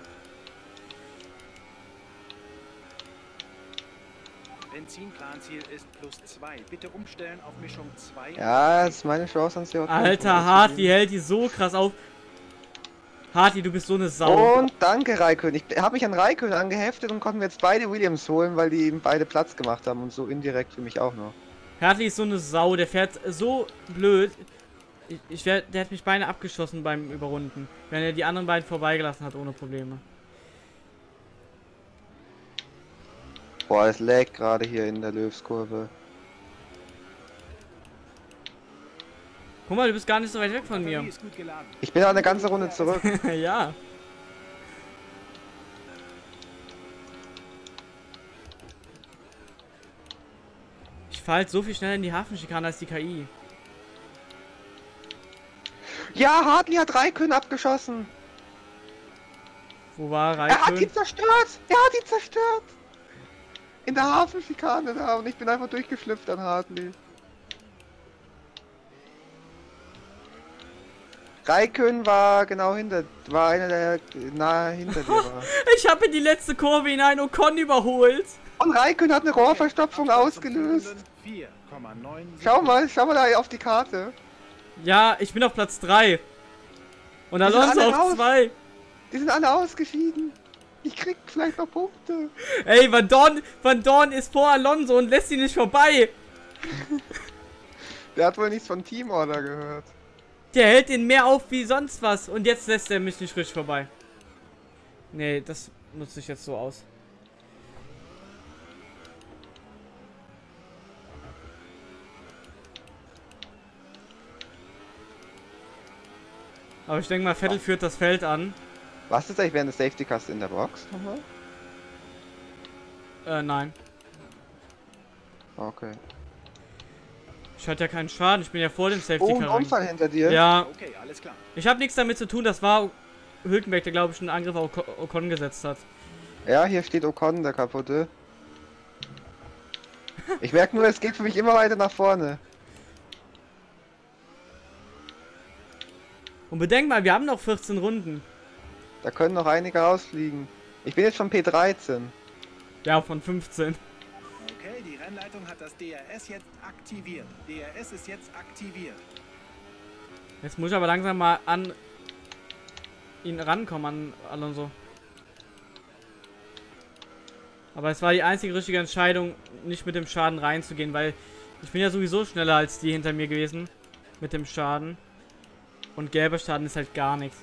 Benzinplanziel ist plus 2. Bitte umstellen auf Mischung 2. Ja, das ist meine Chance an Sirotkin. Alter, Hartley hält die so krass auf. Hartley, du bist so eine Sau. Und danke Raikön. Ich habe mich an Raikön angeheftet und konnten jetzt beide Williams holen, weil die eben beide Platz gemacht haben und so indirekt für mich auch noch. Hartley ist so eine Sau, der fährt so blöd. Ich, ich wär, der hat mich beinahe abgeschossen beim Überrunden, wenn er die anderen beiden vorbeigelassen hat ohne Probleme. Boah, es lag gerade hier in der Löwskurve. Guck mal, du bist gar nicht so weit weg von mir. Ich bin eine ganze Runde zurück. ja. Ich fahre halt so viel schneller in die Hafenschikane als die KI. Ja, Hartley hat Raikön abgeschossen. Wo war Er hat ihn Raikön? zerstört. Er hat ihn zerstört. In der Hafenschikane da und ich bin einfach durchgeschlüpft an Hartley. Raikön war genau hinter, war einer der nahe hinter dir war. Ich habe in die letzte Kurve hinein Ocon überholt. Und Raikön hat eine Rohrverstopfung ausgelöst. 4,9 Schau mal, schau mal da auf die Karte. Ja, ich bin auf Platz 3. Und Alonso auf raus. 2. Die sind alle ausgeschieden. Ich krieg vielleicht noch Punkte. Ey, Van Dorn, Van Dorn ist vor Alonso und lässt ihn nicht vorbei. Der hat wohl nichts von Teamorder gehört. Der hält ihn mehr auf wie sonst was. Und jetzt lässt er mich nicht richtig vorbei. Nee, das nutze ich jetzt so aus. Aber ich denke mal, Vettel führt das Feld an. Was ist eigentlich während des Safety Cars in der Box? nochmal? Äh, nein. Okay. Ich hatte ja keinen Schaden. Ich bin ja vor dem Safety Oh, ein Car. Unfall hinter dir. Ja, Okay, alles klar. ich habe nichts damit zu tun. Das war Hülkenberg, der glaube ich einen Angriff auf Ocon- Ocon gesetzt hat. Ja, hier steht Ocon, der kaputte. Ich merke nur, es geht für mich immer weiter nach vorne. Und bedenk mal, wir haben noch 14 Runden. Da können noch einige rausfliegen. Ich bin jetzt schon P13. Ja, von 15. Okay, die Rennleitung hat das DRS jetzt aktiviert. DRS ist jetzt aktiviert. Jetzt muss ich aber langsam mal an ihn rankommen, an Alonso. Aber es war die einzige richtige Entscheidung, nicht mit dem Schaden reinzugehen, weil ich bin ja sowieso schneller als die hinter mir gewesen. Mit dem Schaden. Und gelber Schaden ist halt gar nichts.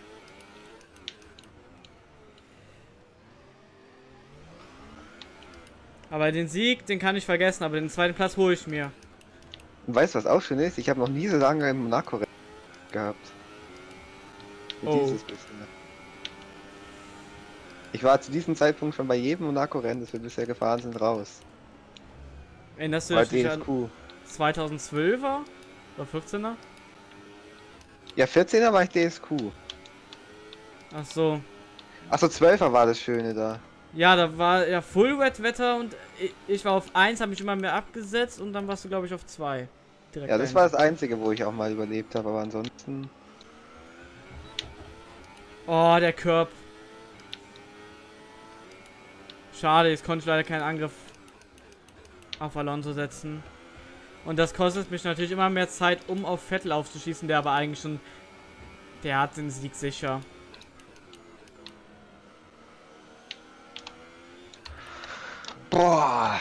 Aber den Sieg, den kann ich vergessen, aber den zweiten Platz hole ich mir. Und weißt du, was auch schön ist? Ich habe noch nie so lange im Monaco gehabt. Oh. dieses bisher. Ich war zu diesem Zeitpunkt schon bei jedem Monaco-Rennen, das wir bisher gefahren sind, raus. Erinnerst du dich an DSQ. 2012er? Oder 14er? Ja, 14er war ich DSQ. Ach so. Achso, 12er war das Schöne da. Ja, da war ja Full Wet Wetter und ich, war auf 1, habe mich immer mehr abgesetzt und dann warst du glaube ich auf 2. Direkt Ja, das war das Einzige, wo ich auch mal überlebt habe, aber ansonsten. Oh, der Curb. Schade, jetzt konnte ich leider keinen Angriff auf Alonso setzen. Und das kostet mich natürlich immer mehr Zeit, um auf Vettel aufzuschießen, der aber eigentlich schon. Der hat den Sieg sicher. Boah.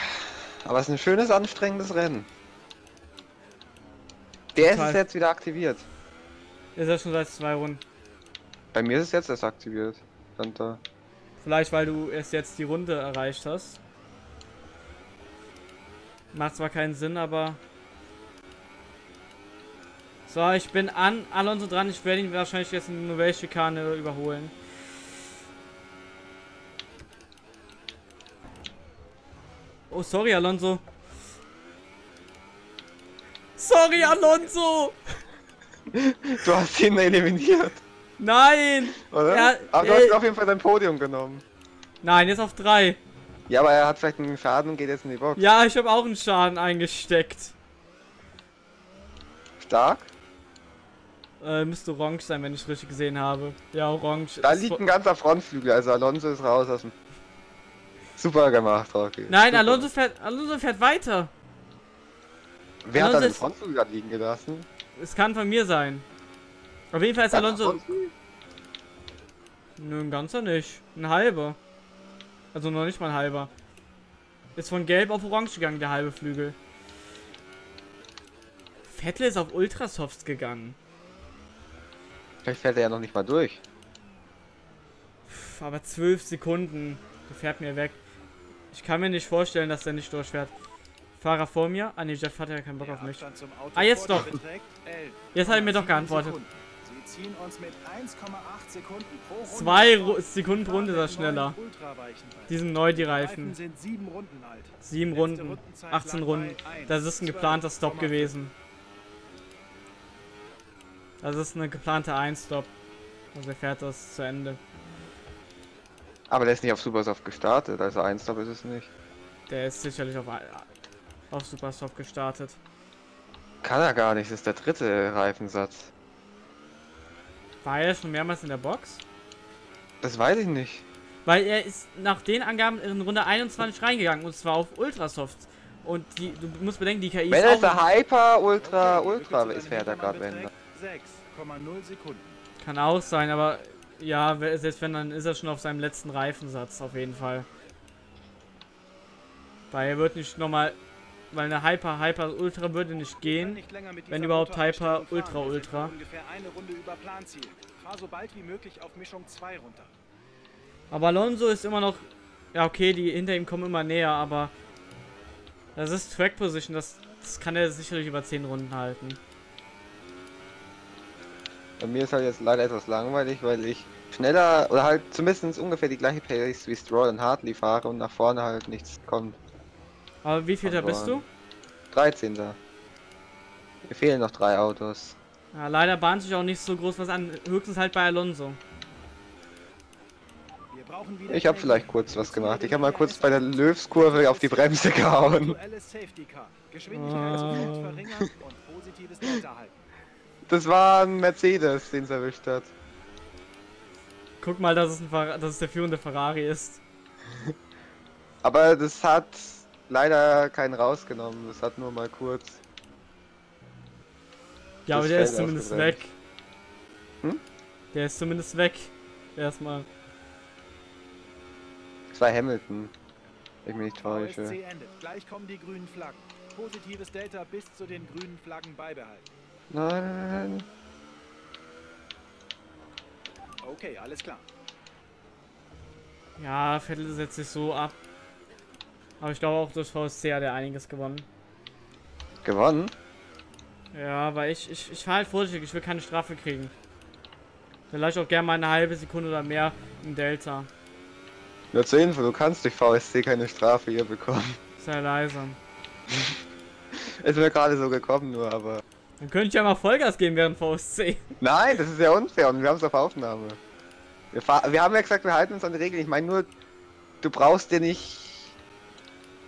Aber es ist ein schönes, anstrengendes Rennen. Der ist Total. es jetzt wieder aktiviert. Ist ja schon seit zwei Runden. Bei mir ist es jetzt erst aktiviert. Stand da. Vielleicht, weil du erst jetzt die Runde erreicht hast. Macht zwar keinen Sinn, aber... So, ich bin an Alonso dran. Ich werde ihn wahrscheinlich jetzt in Novell-Schikane überholen. Oh, sorry, Alonso. Sorry, Alonso! Du hast ihn eliminiert, Nein! oder? Ja, aber du äh, hast auf jeden Fall dein Podium genommen. Nein, jetzt auf drei. Ja, aber er hat vielleicht einen Schaden und geht jetzt in die Box. Ja, ich habe auch einen Schaden eingesteckt. Stark. Äh, müsste orange sein, wenn ich richtig gesehen habe. Ja, orange. Da ist liegt ein ganzer Frontflügel, also Alonso ist raus aus dem. Super gemacht, Rocky. Nein, Super. Alonso fährt, Alonso fährt weiter. Wer hat da Alonso den ist- Frontflügel gerade liegen gelassen? Es kann von mir sein. Auf jeden Fall ist Alonso. Frontflügel? Nö, ein ganzer nicht. Ein halber. Also noch nicht mal ein halber. Ist von gelb auf orange gegangen, der halbe Flügel. Vettel ist auf Ultrasofts gegangen. Vielleicht fährt er ja noch nicht mal durch. Pff, aber zwölf Sekunden. Der fährt mir weg. Ich kann mir nicht vorstellen, dass der nicht durchfährt. Fahrer vor mir? Ah ne, Jeff hat ja keinen Bock auf mich. Abstand zum Auto Ah, jetzt doch. dir beträgt 11,7 Jetzt hat er mir doch geantwortet. Sekunden. Sie ziehen uns mit 1,8 Sekunden pro Runde. Zwei. Ru Sekunden pro Runde ist er schneller. Die sind neu, die Reifen. sieben Runden alt. Sieben Letzte Runden. Rundenzeit 18 lag Runden. bei 1, Das ist ein geplanter Stop 12,5. gewesen. Also das ist eine geplante Einstop. Also er fährt das zu Ende. Aber der ist nicht auf Supersoft gestartet, also Einstop ist es nicht. Der ist sicherlich auf, auf Supersoft gestartet. Kann er gar nicht, das ist der dritte Reifensatz. War er schon mehrmals in der Box? Das weiß ich nicht. Weil er ist nach den Angaben in Runde 21 reingegangen und zwar auf Ultrasoft. Und die, du musst bedenken, die KI Wenn ist. Wenn er der Hyper, Ultra, okay, Ultra ist, fährt er gerade, wenn. 6. 5,0 Sekunden. Kann auch sein, aber ja, selbst wenn, dann ist er schon auf seinem letzten Reifensatz, auf jeden Fall. Weil er wird nicht nochmal, weil eine Hyper, Hyper, Ultra würde nicht gehen, nicht wenn überhaupt Hyper, Ultra, Ultra. So aber Alonso ist immer noch, ja okay, die hinter ihm kommen immer näher, aber das ist Track Position, das, das kann er sicherlich über 10 Runden halten. Bei mir ist halt jetzt leider etwas langweilig, weil ich schneller oder halt zumindest ungefähr die gleiche Pace wie Stroll und Hartley fahre und nach vorne halt nichts kommt. Aber wie viel da bist du? 13. Mir fehlen noch drei Autos. Ja, leider bahnt sich auch nicht so groß was an, höchstens halt bei Alonso. Wir brauchen wieder Ich habe vielleicht kurz was gemacht. Ich habe mal kurz bei der Löwskurve auf die Bremse gehauen. Aktuelles Das war ein Mercedes, den es erwischt hat. Guck mal, dass es, dass es der führende Ferrari ist. Aber das hat leider keinen rausgenommen. Das hat nur mal kurz. Ja, aber der ist Feld zumindest ausgebremst. weg. Hm? Der ist zumindest weg. Erstmal. Das war Hamilton. Wenn ich mich nicht täusche. endet. Gleich kommen die grünen Flaggen. Positives Delta bis zu den grünen Flaggen beibehalten. Nein. Okay, alles klar. Ja, Vettel setzt sich so ab. Aber ich glaube auch durch VSC hat er einiges gewonnen. Gewonnen? Ja, weil ich, ich, ich fahr halt vorsichtig, ich will keine Strafe kriegen. Vielleicht auch gerne mal eine halbe Sekunde oder mehr im Delta. Nur zur Info, du kannst durch VSC keine Strafe hier bekommen. Sei leise. Ist mir gerade so gekommen nur, aber. Dann könnte ich ja mal Vollgas geben während VSC. Nein, das ist ja unfair und wir haben es auf Aufnahme. Wir, wir haben ja gesagt, wir halten uns an die Regeln. Ich meine nur, du brauchst dir nicht.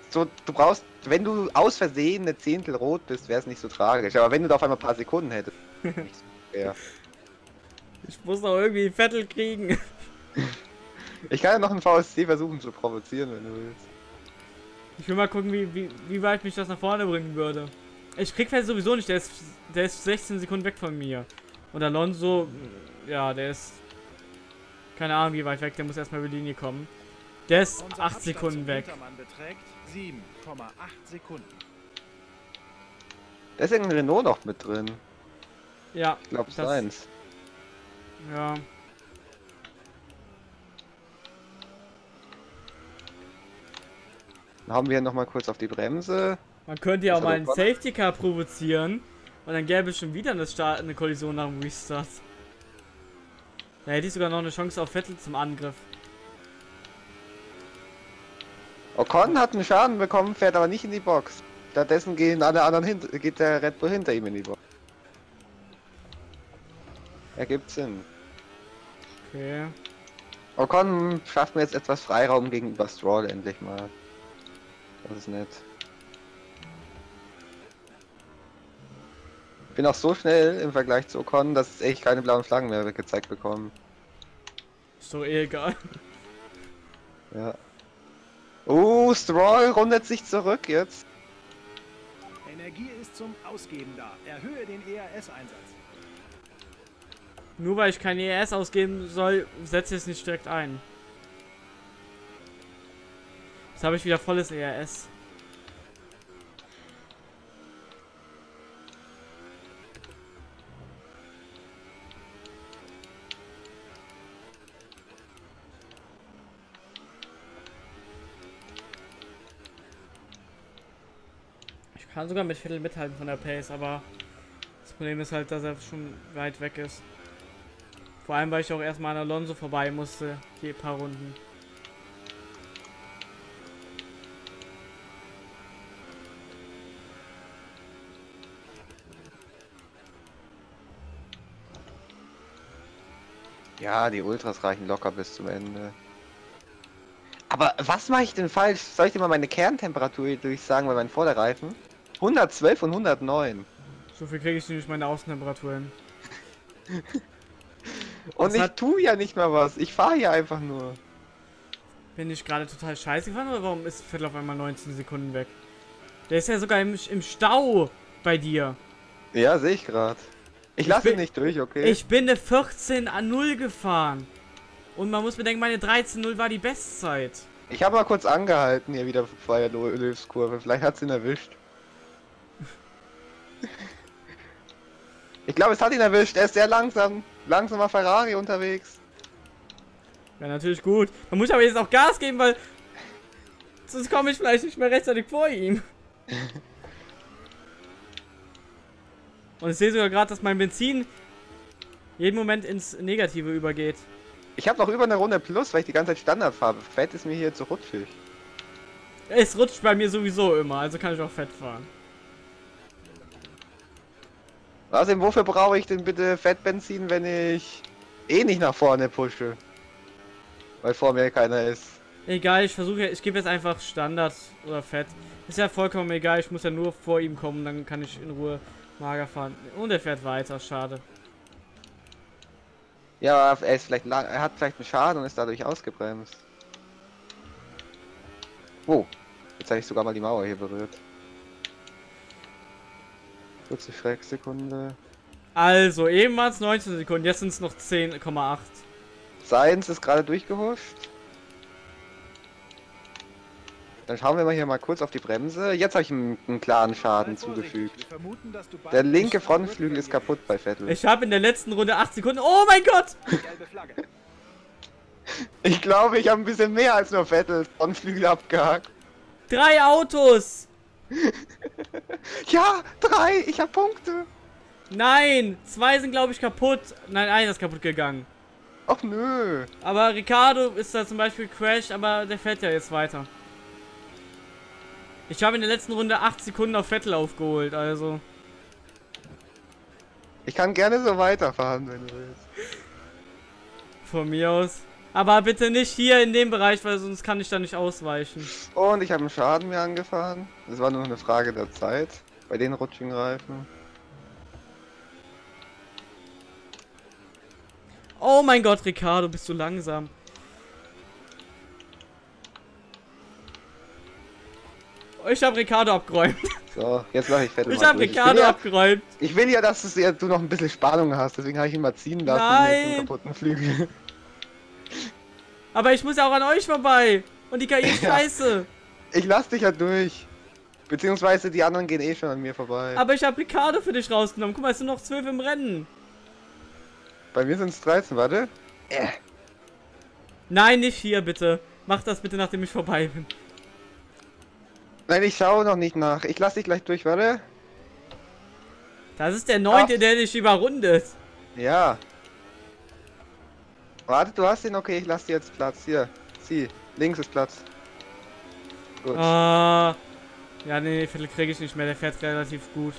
So, du brauchst, wenn du aus Versehen eine Zehntel rot bist, wäre es nicht so tragisch. Aber wenn du da auf einmal ein paar Sekunden hättest, fair. Ich muss doch irgendwie Vettel kriegen. Ich kann ja noch einen VSC versuchen zu provozieren, wenn du willst. Ich will mal gucken, wie, wie, wie weit mich das nach vorne bringen würde. Ich krieg Vettel sowieso nicht, der ist, der ist 16 Sekunden weg von mir. Und Alonso, ja, der ist. Keine Ahnung, wie weit weg, der muss erstmal über die Linie kommen. Der ist Unser 8 Abstand Sekunden weg. Hintermann beträgt 7,8 Sekunden. Da ist irgendein Renault noch mit drin. Ja, Ich glaube, seins. ja. Dann haben wir noch mal kurz auf die Bremse. Man könnte ja auch mal einen. Safety Car provozieren. Und dann gäbe es schon wieder eine, Start eine Kollision nach dem Restart. Da hätte ich sogar noch eine Chance auf Vettel zum Angriff. Ocon hat einen Schaden bekommen, fährt aber nicht in die Box. Stattdessen gehen alle anderen hinter, geht der Red Bull hinter ihm in die Box. Ergibt Sinn. Okay. Ocon schafft mir jetzt etwas Freiraum gegenüber Stroll endlich mal. Das ist nett. Bin auch so schnell im Vergleich zu Ocon, dass es echt keine blauen Flaggen mehr gezeigt bekommen. Ist doch eh egal. Ja. Oh, Stroll rundet sich zurück jetzt. Energie ist zum Ausgeben da. Erhöhe den ERS-Einsatz. Nur weil ich kein ERS ausgeben soll, setze ich es nicht direkt ein. Jetzt habe ich wieder volles ERS. Kann sogar mit Viertel mithalten von der Pace, aber das Problem ist halt, dass er schon weit weg ist. Vor allem, weil ich auch erstmal an Alonso vorbei musste, die paar Runden. Ja, die Ultras reichen locker bis zum Ende. Aber was mache ich denn falsch? Soll ich dir mal meine Kerntemperatur durchsagen bei meinen Vorderreifen? 112 und 109. So viel kriege ich nicht meine Außentemperatur hin. Und Das ich tue ja nicht mal was. Ich fahre hier einfach nur. Bin ich gerade total scheiße gefahren oder warum ist Vettel auf einmal 19 Sekunden weg? Der ist ja sogar im, im Stau bei dir. Ja, sehe ich gerade. Ich Ich lasse ihn nicht durch, okay? Ich bin eine 14 an 0 gefahren. Und man muss bedenken, meine 13.0 war die Bestzeit. Ich habe mal kurz angehalten hier wieder vor der Löwskurve. Vielleicht hat es ihn erwischt. Ich glaube, es hat ihn erwischt. Er ist sehr langsam. Langsamer Ferrari unterwegs. Ja, natürlich gut. Man muss aber jetzt auch Gas geben, weil sonst komme ich vielleicht nicht mehr rechtzeitig vor ihm. Und ich sehe sogar gerade, dass mein Benzin jeden Moment ins Negative übergeht. Ich habe noch über eine Runde plus, weil ich die ganze Zeit Standard fahre. Fett ist mir hier zu rutschig. Es rutscht bei mir sowieso immer, also kann ich auch fett fahren. Außerdem, wofür brauche ich denn bitte Fettbenzin, wenn ich eh nicht nach vorne pushe? Weil vor mir keiner ist. Egal, ich versuche, ich gebe jetzt einfach Standard oder Fett. Ist ja vollkommen egal, ich muss ja nur vor ihm kommen, dann kann ich in Ruhe mager fahren. Und er fährt weiter, schade. Ja, er ist vielleicht lang, er hat vielleicht einen Schaden und ist dadurch ausgebremst. Oh, jetzt habe ich sogar mal die Mauer hier berührt. Kurze Schrecksekunde. Also, eben waren es 19 Sekunden, jetzt sind es noch 10,8. Science ist gerade durchgehuscht. Dann schauen wir mal hier mal kurz auf die Bremse. Jetzt habe ich ihm einen klaren Schaden zugefügt. Vermuten, Der linke Frontflügel ist kaputt bei Vettel. Ich habe in der letzten Runde 8 Sekunden. Oh mein Gott! Ich glaube, ich habe ein bisschen mehr als nur Vettels Frontflügel abgehakt. Drei Autos! Ja, drei, ich habe Punkte. Nein! Zwei sind, glaube ich, kaputt. Nein, einer ist kaputt gegangen. Ach nö. Aber Ricardo ist da zum Beispiel crashed, aber der fährt ja jetzt weiter. Ich habe in der letzten Runde 8 Sekunden auf Vettel aufgeholt, also. Ich kann gerne so weiterfahren, wenn du willst. Von mir aus. Aber bitte nicht hier in dem Bereich, weil sonst kann ich da nicht ausweichen. Und ich habe einen Schaden mir angefahren. Das war nur eine Frage der Zeit. Bei den rutschigen Reifen. Oh mein Gott, Ricardo, bist du langsam. Ich habe Ricardo abgeräumt. So, jetzt mache ich Vettel Ich habe. Ricardo ich, ja, abgeräumt. ich will ja, dass du noch ein bisschen Spannung hast. Deswegen habe ich ihn mal ziehen lassen. Nein. Mit dem kaputten Flügel. Aber ich muss ja auch an euch vorbei. Und die KI ist Ja. scheiße. Ich lass dich ja durch. Beziehungsweise die anderen gehen eh schon an mir vorbei. Aber ich habe Ricardo für dich rausgenommen. Guck mal, es sind noch zwölf im Rennen. Bei mir sind es 13, warte. Äh. Nein, nicht hier, bitte. Mach das bitte, nachdem ich vorbei bin. Nein, ich schaue noch nicht nach. Ich lass dich gleich durch, warte. Das ist der neunte, Ach. der dich überrundet. Ja. Warte, du hast ihn, okay, ich lass dir jetzt Platz. Hier, zieh. Links ist Platz. Gut. Ah. Ja, nee, Viertel kriege ich nicht mehr. Der fährt relativ gut.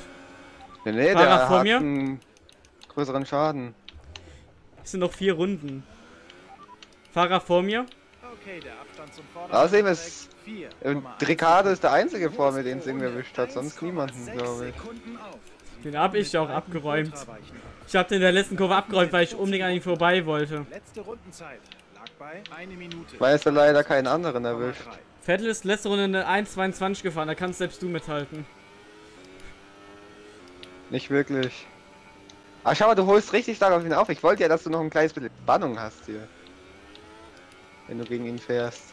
nee, nee, Fahrer der vor hat mir? einen größeren Schaden. Es sind noch vier Runden. Fahrer vor mir. Okay, der Abstand zum Außerdem Vordermann ist- Und Ricardo ist der einzige vor mir, den es irgendwie erwischt hat. Sonst 1,6 niemanden, glaube ich. Den hab ich auch abgeräumt. Ich habe den in der letzten Kurve abgeräumt, weil ich unbedingt an ihm vorbei wollte. Letzte Rundenzeit lag bei eine Minute. Weil es da leider keinen anderen erwischt. 0,3. Vettel ist letzte Runde eine 1,22 gefahren. Da kannst selbst du mithalten. Nicht wirklich. Ah, schau mal, du holst richtig stark auf ihn auf. Ich wollte ja, dass du noch ein kleines bisschen Spannung hast hier. Wenn du gegen ihn fährst.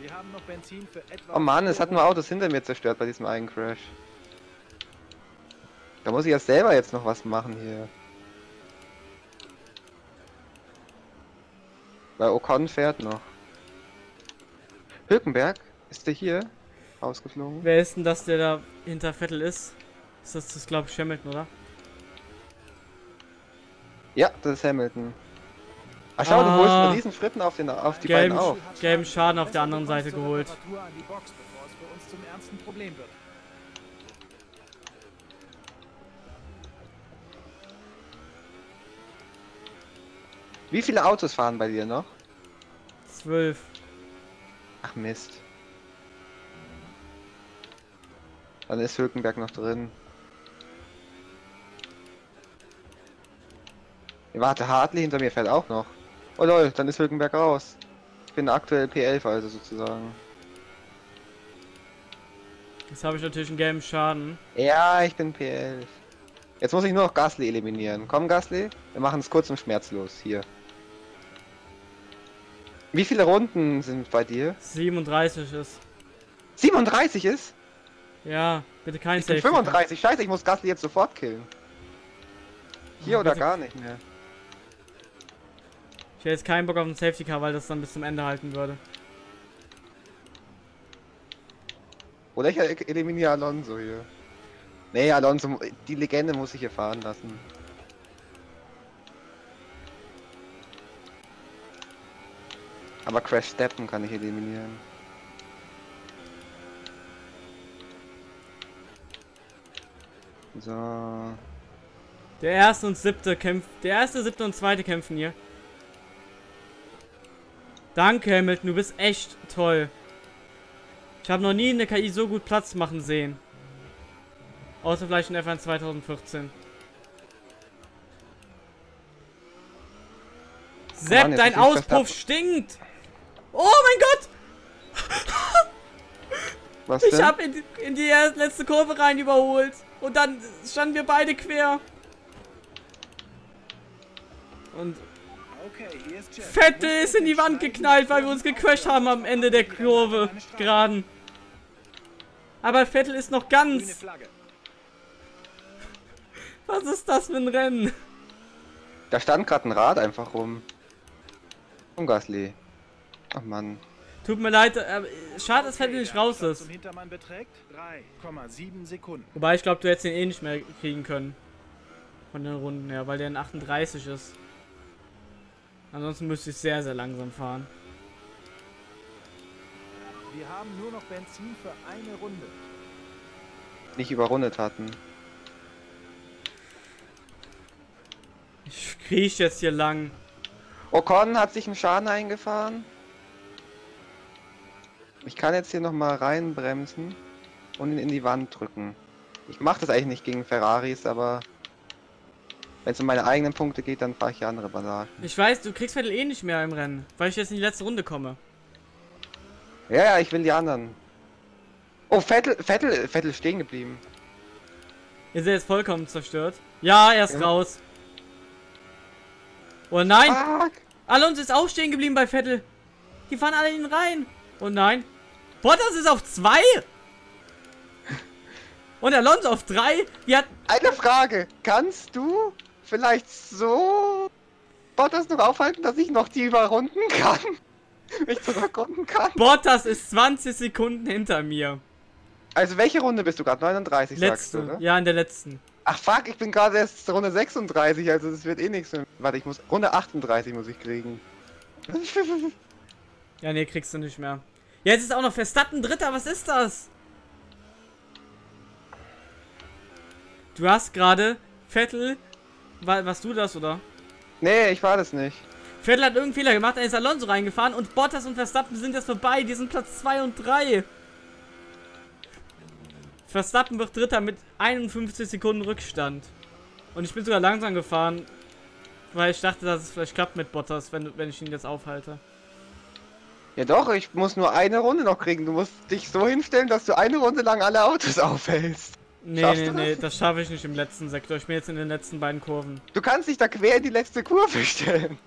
Wir haben noch Benzin für etwa Oh Mann, es hat nur Autos hinter mir zerstört bei diesem einen Crash. Da muss ich ja selber jetzt noch was machen hier. Weil Ocon fährt noch. Hülkenberg, ist der hier? Ausgeflogen? Wer ist denn das, der da hinter Vettel ist? Ist das, das glaube ich, Hamilton, oder? Ja, das ist Hamilton. Ach schau, du Ah. holst einen riesen Schritten auf, den, auf die Gelben, beiden auf. gelben Schaden auf der anderen du kommst Seite zur geholt. Reparatur an die Box, bevor es für uns zum ernsten Problem wird. Wie viele Autos fahren bei dir noch? Zwölf. Ach Mist. Dann ist Hülkenberg noch drin. Warte, Hartley hinter mir fährt auch noch. Oh lol, dann ist Hülkenberg raus. Ich bin aktuell P11 also sozusagen. Jetzt habe ich natürlich einen gelben Schaden. Ja, ich bin P11. Jetzt muss ich nur noch Gasly eliminieren. Komm Gasly, wir machen es kurz und schmerzlos hier. Wie viele Runden sind bei dir? 37 ist. 37 ist? Ja, bitte kein Ich Safety. Car. 35. Scheiße, ich muss Gasly jetzt sofort killen. Hier Oh, oder bitte. gar nicht mehr. Ich hätte jetzt keinen Bock auf einen Safety Car, weil das dann bis zum Ende halten würde. Oder ich eliminiere Alonso hier. Nee, Alonso, die Legende muss ich hier fahren lassen. Aber Crash Steppen kann ich eliminieren. So. Der erste und siebte kämpft. Der erste, siebte und zweite kämpfen hier. Danke, Hamilton, du bist echt toll. Ich habe noch nie eine KI so gut Platz machen sehen. Außer vielleicht in F1 2014. Sepp, dein Auspuff stinkt! Oh mein Gott! Was Ich habe in, in die letzte Kurve rein überholt. Und dann standen wir beide quer. Und. Vettel ist in die Wand geknallt, weil wir uns gecrashed haben am Ende der Kurve. Geraden. Aber Vettel ist noch ganz. Was ist das für ein Rennen? Da stand gerade ein Rad einfach rum. Um Gasly. Ach man. Tut mir leid, äh, schade, dass Okay, nicht der raus ist. Zum Hintermann beträgt 3,7 Sekunden. Wobei ich glaube, du hättest den eh nicht mehr kriegen können. Von den Runden her, weil der in 38 ist. Ansonsten müsste ich sehr, sehr langsam fahren. Wir haben nur noch Benzin für eine Runde. Nicht überrundet hatten. Ich kriech jetzt hier lang. Ocon hat sich einen Schaden eingefahren. Ich kann jetzt hier nochmal reinbremsen und ihn in die Wand drücken. Ich mache das eigentlich nicht gegen Ferraris, aber wenn es um meine eigenen Punkte geht, dann fahre ich hier andere Bandagen. Ich weiß, du kriegst Vettel eh nicht mehr im Rennen, weil ich jetzt in die letzte Runde komme. Ja, ja, ich will die anderen. Oh, Vettel, Vettel, Vettel stehen geblieben. Ist er jetzt vollkommen zerstört? Ja, er ist Ja. raus. Oh nein! Fuck! Alonso ist auch stehen geblieben bei Vettel. Die fahren alle in ihn rein. Oh nein. Bottas ist auf 2. Und Alonso auf 3. Wir hatten. Eine Frage. Kannst du vielleicht so Bottas noch aufhalten, dass ich noch die überrunden kann? Mich zurückrunden kann? Bottas ist 20 Sekunden hinter mir. Also welche Runde bist du gerade? 39 sagst du, Letzte. ne? Ja, in der letzten. Ach fuck, ich bin gerade erst Runde 36, also das wird eh nichts mehr. Warte, ich muss. Runde 38 muss ich kriegen. Ja, nee, kriegst du nicht mehr. Jetzt ist auch noch Verstappen Dritter. Was ist das? Du hast gerade Vettel. War, warst du das, oder? nee, ich war das nicht. Vettel hat irgendeinen Fehler gemacht, dann ist Alonso reingefahren und Bottas und Verstappen sind jetzt vorbei. Die sind Platz 2 und 3. Verstappen wird Dritter mit 51 Sekunden Rückstand. Und ich bin sogar langsam gefahren, weil ich dachte, dass es vielleicht klappt mit Bottas, wenn, wenn ich ihn jetzt aufhalte. Ja doch, ich muss nur eine Runde noch kriegen. Du musst dich so hinstellen, dass du eine Runde lang alle Autos aufhältst. Nee, Schaffst nee, das? nee, das schaffe ich nicht im letzten Sektor. Ich bin jetzt in den letzten beiden Kurven. Du kannst dich da quer in die letzte Kurve stellen.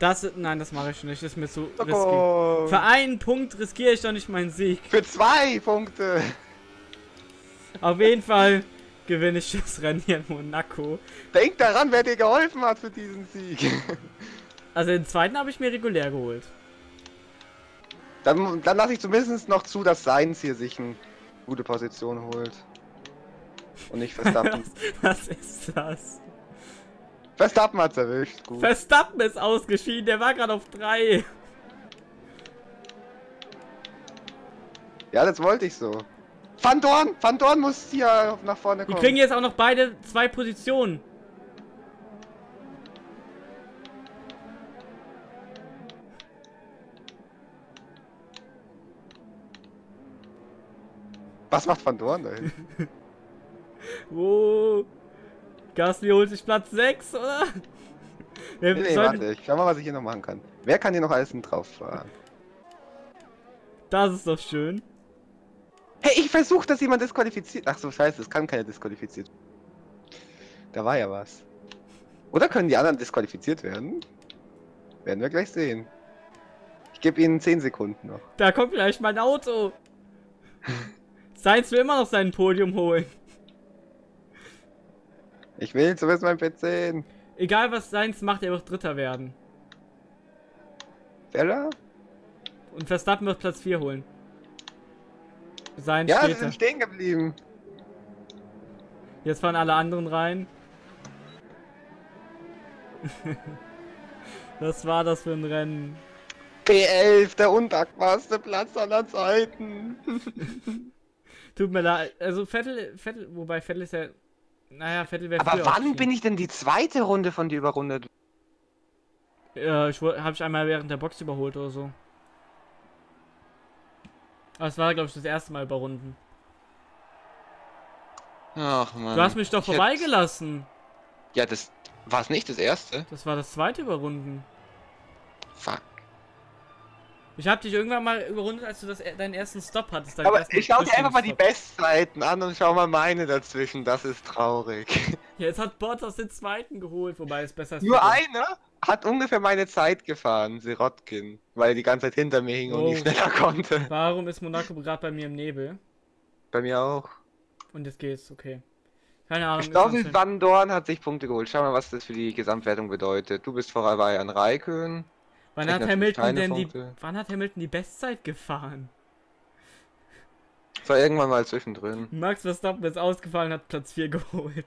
Das, nein, das mache ich nicht. Das ist mir zu risky. Oh, Für einen Punkt riskiere ich doch nicht meinen Sieg. für zwei Punkte. Auf jeden Fall gewinne ich das Rennen hier in Monaco. Denk daran, wer dir geholfen hat für diesen Sieg. Also den zweiten habe ich mir regulär geholt. Dann, dann lasse ich zumindest noch zu, dass Seins hier sich eine gute Position holt. Und nicht Verstappen. Was ist das? Verstappen hat's erwischt. Gut. Verstappen ist ausgeschieden, der war gerade auf 3. ja, das wollte ich so. Van Dorn! Van Dorn muss hier nach vorne Die kommen. kriegen jetzt auch noch beide zwei Positionen. Was macht Van Dorn da hin? Oh. Gasly holt sich Platz 6, oder? Nee, nee, warte, ich schau mal, was ich hier noch machen kann. Wer kann hier noch alles drauf fahren? Das ist doch schön. Hey, ich versuche, dass jemand disqualifiziert. Ach so, scheiße, es kann keiner disqualifiziert. Da war ja was. Oder können die anderen disqualifiziert werden? Werden wir gleich sehen. Ich gebe ihnen 10 Sekunden noch. Da kommt gleich mein Auto. Sainz will immer noch sein Podium holen. Ich will zumindest mein P10. Egal was Sainz macht, er wird Dritter werden. Fella? Und Verstappen wird Platz 4 holen. Sainz Ja, da. sind stehen geblieben. Jetzt fahren alle anderen rein. Was war das für ein Rennen? P11, der undankbarste Platz aller Zeiten. Tut mir leid. Also Vettel, Vettel, wobei Vettel ist ja. Naja, Vettel wäre Aber wann bin ich denn die zweite Runde von dir überrundet? Ja, ich habe ich einmal während der Box überholt oder so. Aber es war, glaube ich, das erste Mal überrunden. Ach man. Du hast mich doch Ich vorbeigelassen. Ja, das war es nicht das erste. Das war das zweite Überrunden. Fuck. Ich habe dich irgendwann mal überrundet, als du das, deinen ersten Stop hattest. Aber ich schau dir einfach mal die. Bestzeiten an und schau mal meine dazwischen. Das ist traurig. Ja, Jetzt hat Bottas den zweiten geholt, wobei es besser ist. Nur einer hat ungefähr meine Zeit gefahren, Sirotkin. Weil er die ganze Zeit hinter mir hing und Oh. nicht schneller konnte. Warum ist Monaco gerade bei mir im Nebel? Bei mir auch. Und jetzt geht's, okay. Keine Ahnung. Anscheinend- Van Dorn hat sich Punkte geholt. Schau mal, was das für die Gesamtwertung bedeutet. Du bist vorbei an Raikön. Wann hat Hamilton denn die. Wann hat Hamilton die Bestzeit gefahren? Das war irgendwann mal zwischendrin. Max Verstappen ist ausgefallen, hat Platz 4 geholt.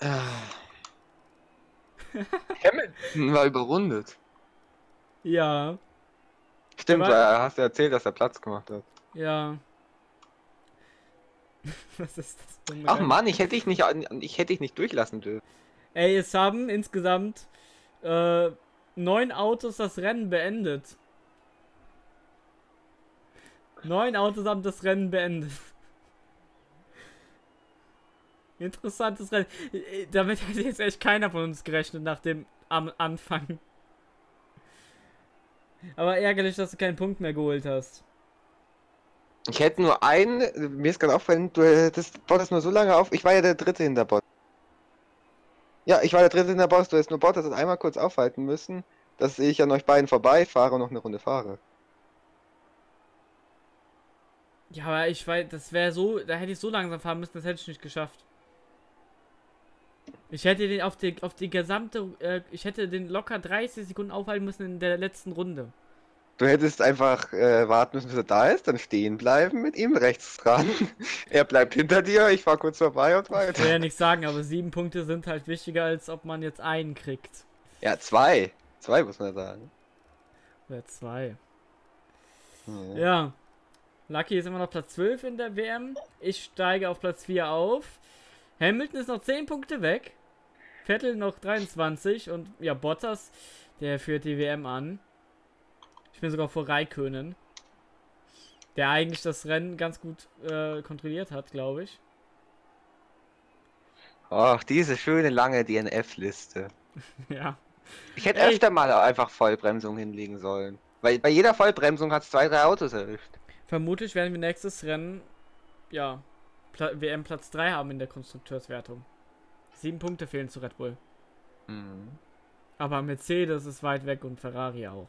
Hamilton war überrundet. Ja, Stimmt, Aber- äh, hast du erzählt, dass er Platz gemacht hat. ja. Was ist das ein Ach? Mann, ich hätte dich nicht, ich hätte dich nicht durchlassen dürfen. Ey, es haben insgesamt äh, neun Autos das Rennen beendet. Neun Autos haben das Rennen beendet. Interessantes Rennen. Damit hätte jetzt echt keiner von uns gerechnet nach dem am Anfang. Aber ärgerlich, dass du keinen Punkt mehr geholt hast. Ich hätte nur einen, mir ist gerade aufgefallen, du das das nur so lange auf. Ich war ja der dritte hinter Bot. Ja, ich war der dritte hinter Boss, du hättest nur Bot, das einmal kurz aufhalten müssen, dass ich an euch beiden vorbeifahre und noch eine Runde fahre. Ja, aber ich weiß, das wäre so, da hätte ich so langsam fahren müssen, das hätte ich nicht geschafft. Ich hätte den auf die, auf die gesamte, äh, ich hätte den locker 30 Sekunden aufhalten müssen in der letzten Runde. Du hättest einfach äh, warten müssen, bis er da ist, dann stehen bleiben mit ihm rechts dran. er bleibt hinter dir, ich fahr kurz vorbei und Ich will weiter. ja nicht sagen, aber sieben Punkte sind halt wichtiger, als ob man jetzt einen kriegt. Ja, zwei. Zwei muss man sagen. Oder zwei. Ja. Ja. Lucky ist immer noch Platz 12 in der WM. Ich steige auf Platz 4 auf. Hamilton ist noch 10 Punkte weg. Vettel noch 23 und ja, Bottas, der führt die WM an. Ich bin sogar vor Raikönen. Der eigentlich das Rennen ganz gut äh, kontrolliert hat, glaube ich. Ach, diese schöne lange DNF-Liste. ja. Ich hätte Ey. öfter mal einfach Vollbremsung hinlegen sollen. Weil bei jeder Vollbremsung hat es zwei, drei Autos erwischt. Vermutlich werden wir nächstes Rennen, ja, Pla WM Platz 3 haben in der Konstrukteurswertung. Sieben Punkte fehlen zu Red Bull. Mhm. Aber Mercedes ist weit weg und Ferrari auch.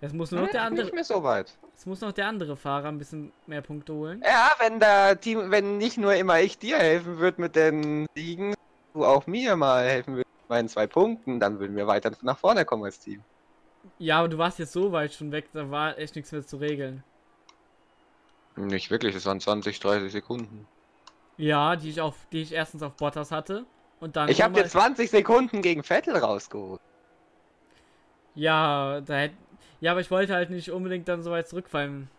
Es muss nur noch der Hm, andere, Nicht mehr so weit. es muss noch der andere Fahrer ein bisschen mehr Punkte holen. Ja, wenn der Team, wenn nicht nur immer ich dir helfen würde mit den Siegen, du auch mir mal helfen würdest mit meinen zwei Punkten, dann würden wir weiter nach vorne kommen als Team. Ja, aber du warst jetzt so weit schon weg, da war echt nichts mehr zu regeln. Nicht wirklich, es waren 20, 30 Sekunden. Ja, die ich auf, die ich erstens auf Bottas hatte Und dann. Ich habe dir 20 Sekunden gegen Vettel rausgeholt. Ja, da hätt, Ja, aber ich wollte halt nicht unbedingt dann so weit zurückfallen.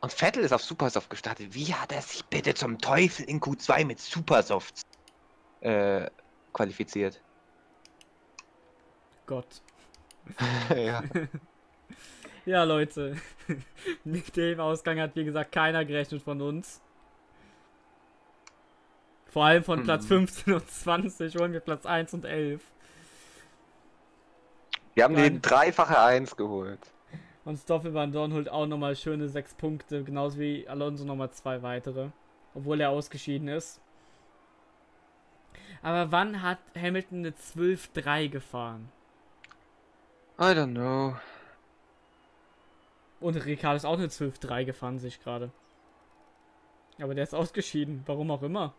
Und Vettel ist auf Supersoft gestartet. Wie hat er sich bitte zum Teufel in Q2 mit Supersofts äh, qualifiziert? Gott. ja. Ja, Leute. Mit dem Ausgang hat, wie gesagt, keiner gerechnet von uns. Vor allem von Platz Mhm. 15 und 20 holen wir Platz 1 und 11. Wir haben Nein. die dreifache 1 geholt. Und Stoffel Van Dorn holt auch nochmal schöne 6 Punkte, genauso wie Alonso nochmal zwei weitere. Obwohl er ausgeschieden ist. Aber wann hat Hamilton eine 12-3 gefahren? I don't know. Und Ricardo ist auch eine 12-3 gefahren, sich gerade. Aber der ist ausgeschieden, warum auch immer.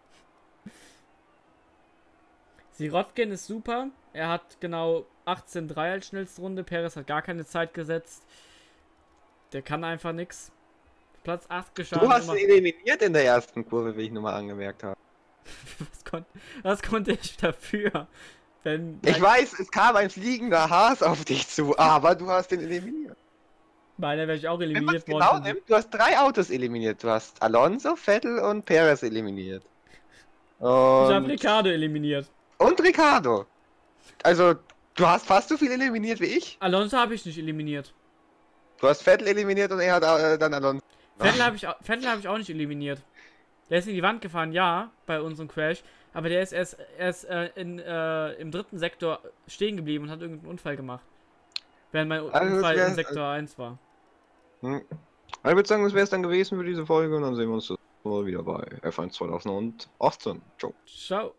Sirotkin ist super. Er hat genau 18-3 als schnellste Runde. Perez hat gar keine Zeit gesetzt. Der kann einfach nix. Platz 8 geschafft. Du hast ihn eliminiert in der ersten Kurve, wie ich nur mal angemerkt habe. was, kon was konnte ich dafür? Wenn Ich weiß, es kam ein fliegender Haas auf dich zu, aber du hast ihn eliminiert. Meiner wäre ich auch Wenn eliminiert es worden. genau nimmt, du hast drei Autos eliminiert. Du hast Alonso, Vettel und Perez eliminiert. ich habe Und, Ricardo eliminiert. Und Ricardo. Also, du hast fast so viel eliminiert wie ich. Alonso habe ich nicht eliminiert. Du hast Vettel eliminiert und er hat äh, dann Alonso. Vettel habe ich, Vettel hab ich auch nicht eliminiert. Der ist in die Wand gefahren, ja, bei unserem Crash. Aber der ist erst, erst äh, in, äh, im dritten Sektor stehen geblieben und hat irgendeinen Unfall gemacht. Während mein Also, Unfall wär- in Sektor 1 war. Hm. Ich würde sagen, das wäre es dann gewesen für diese Folge und dann sehen wir uns wieder bei F1 2018. Ciao. Ciao.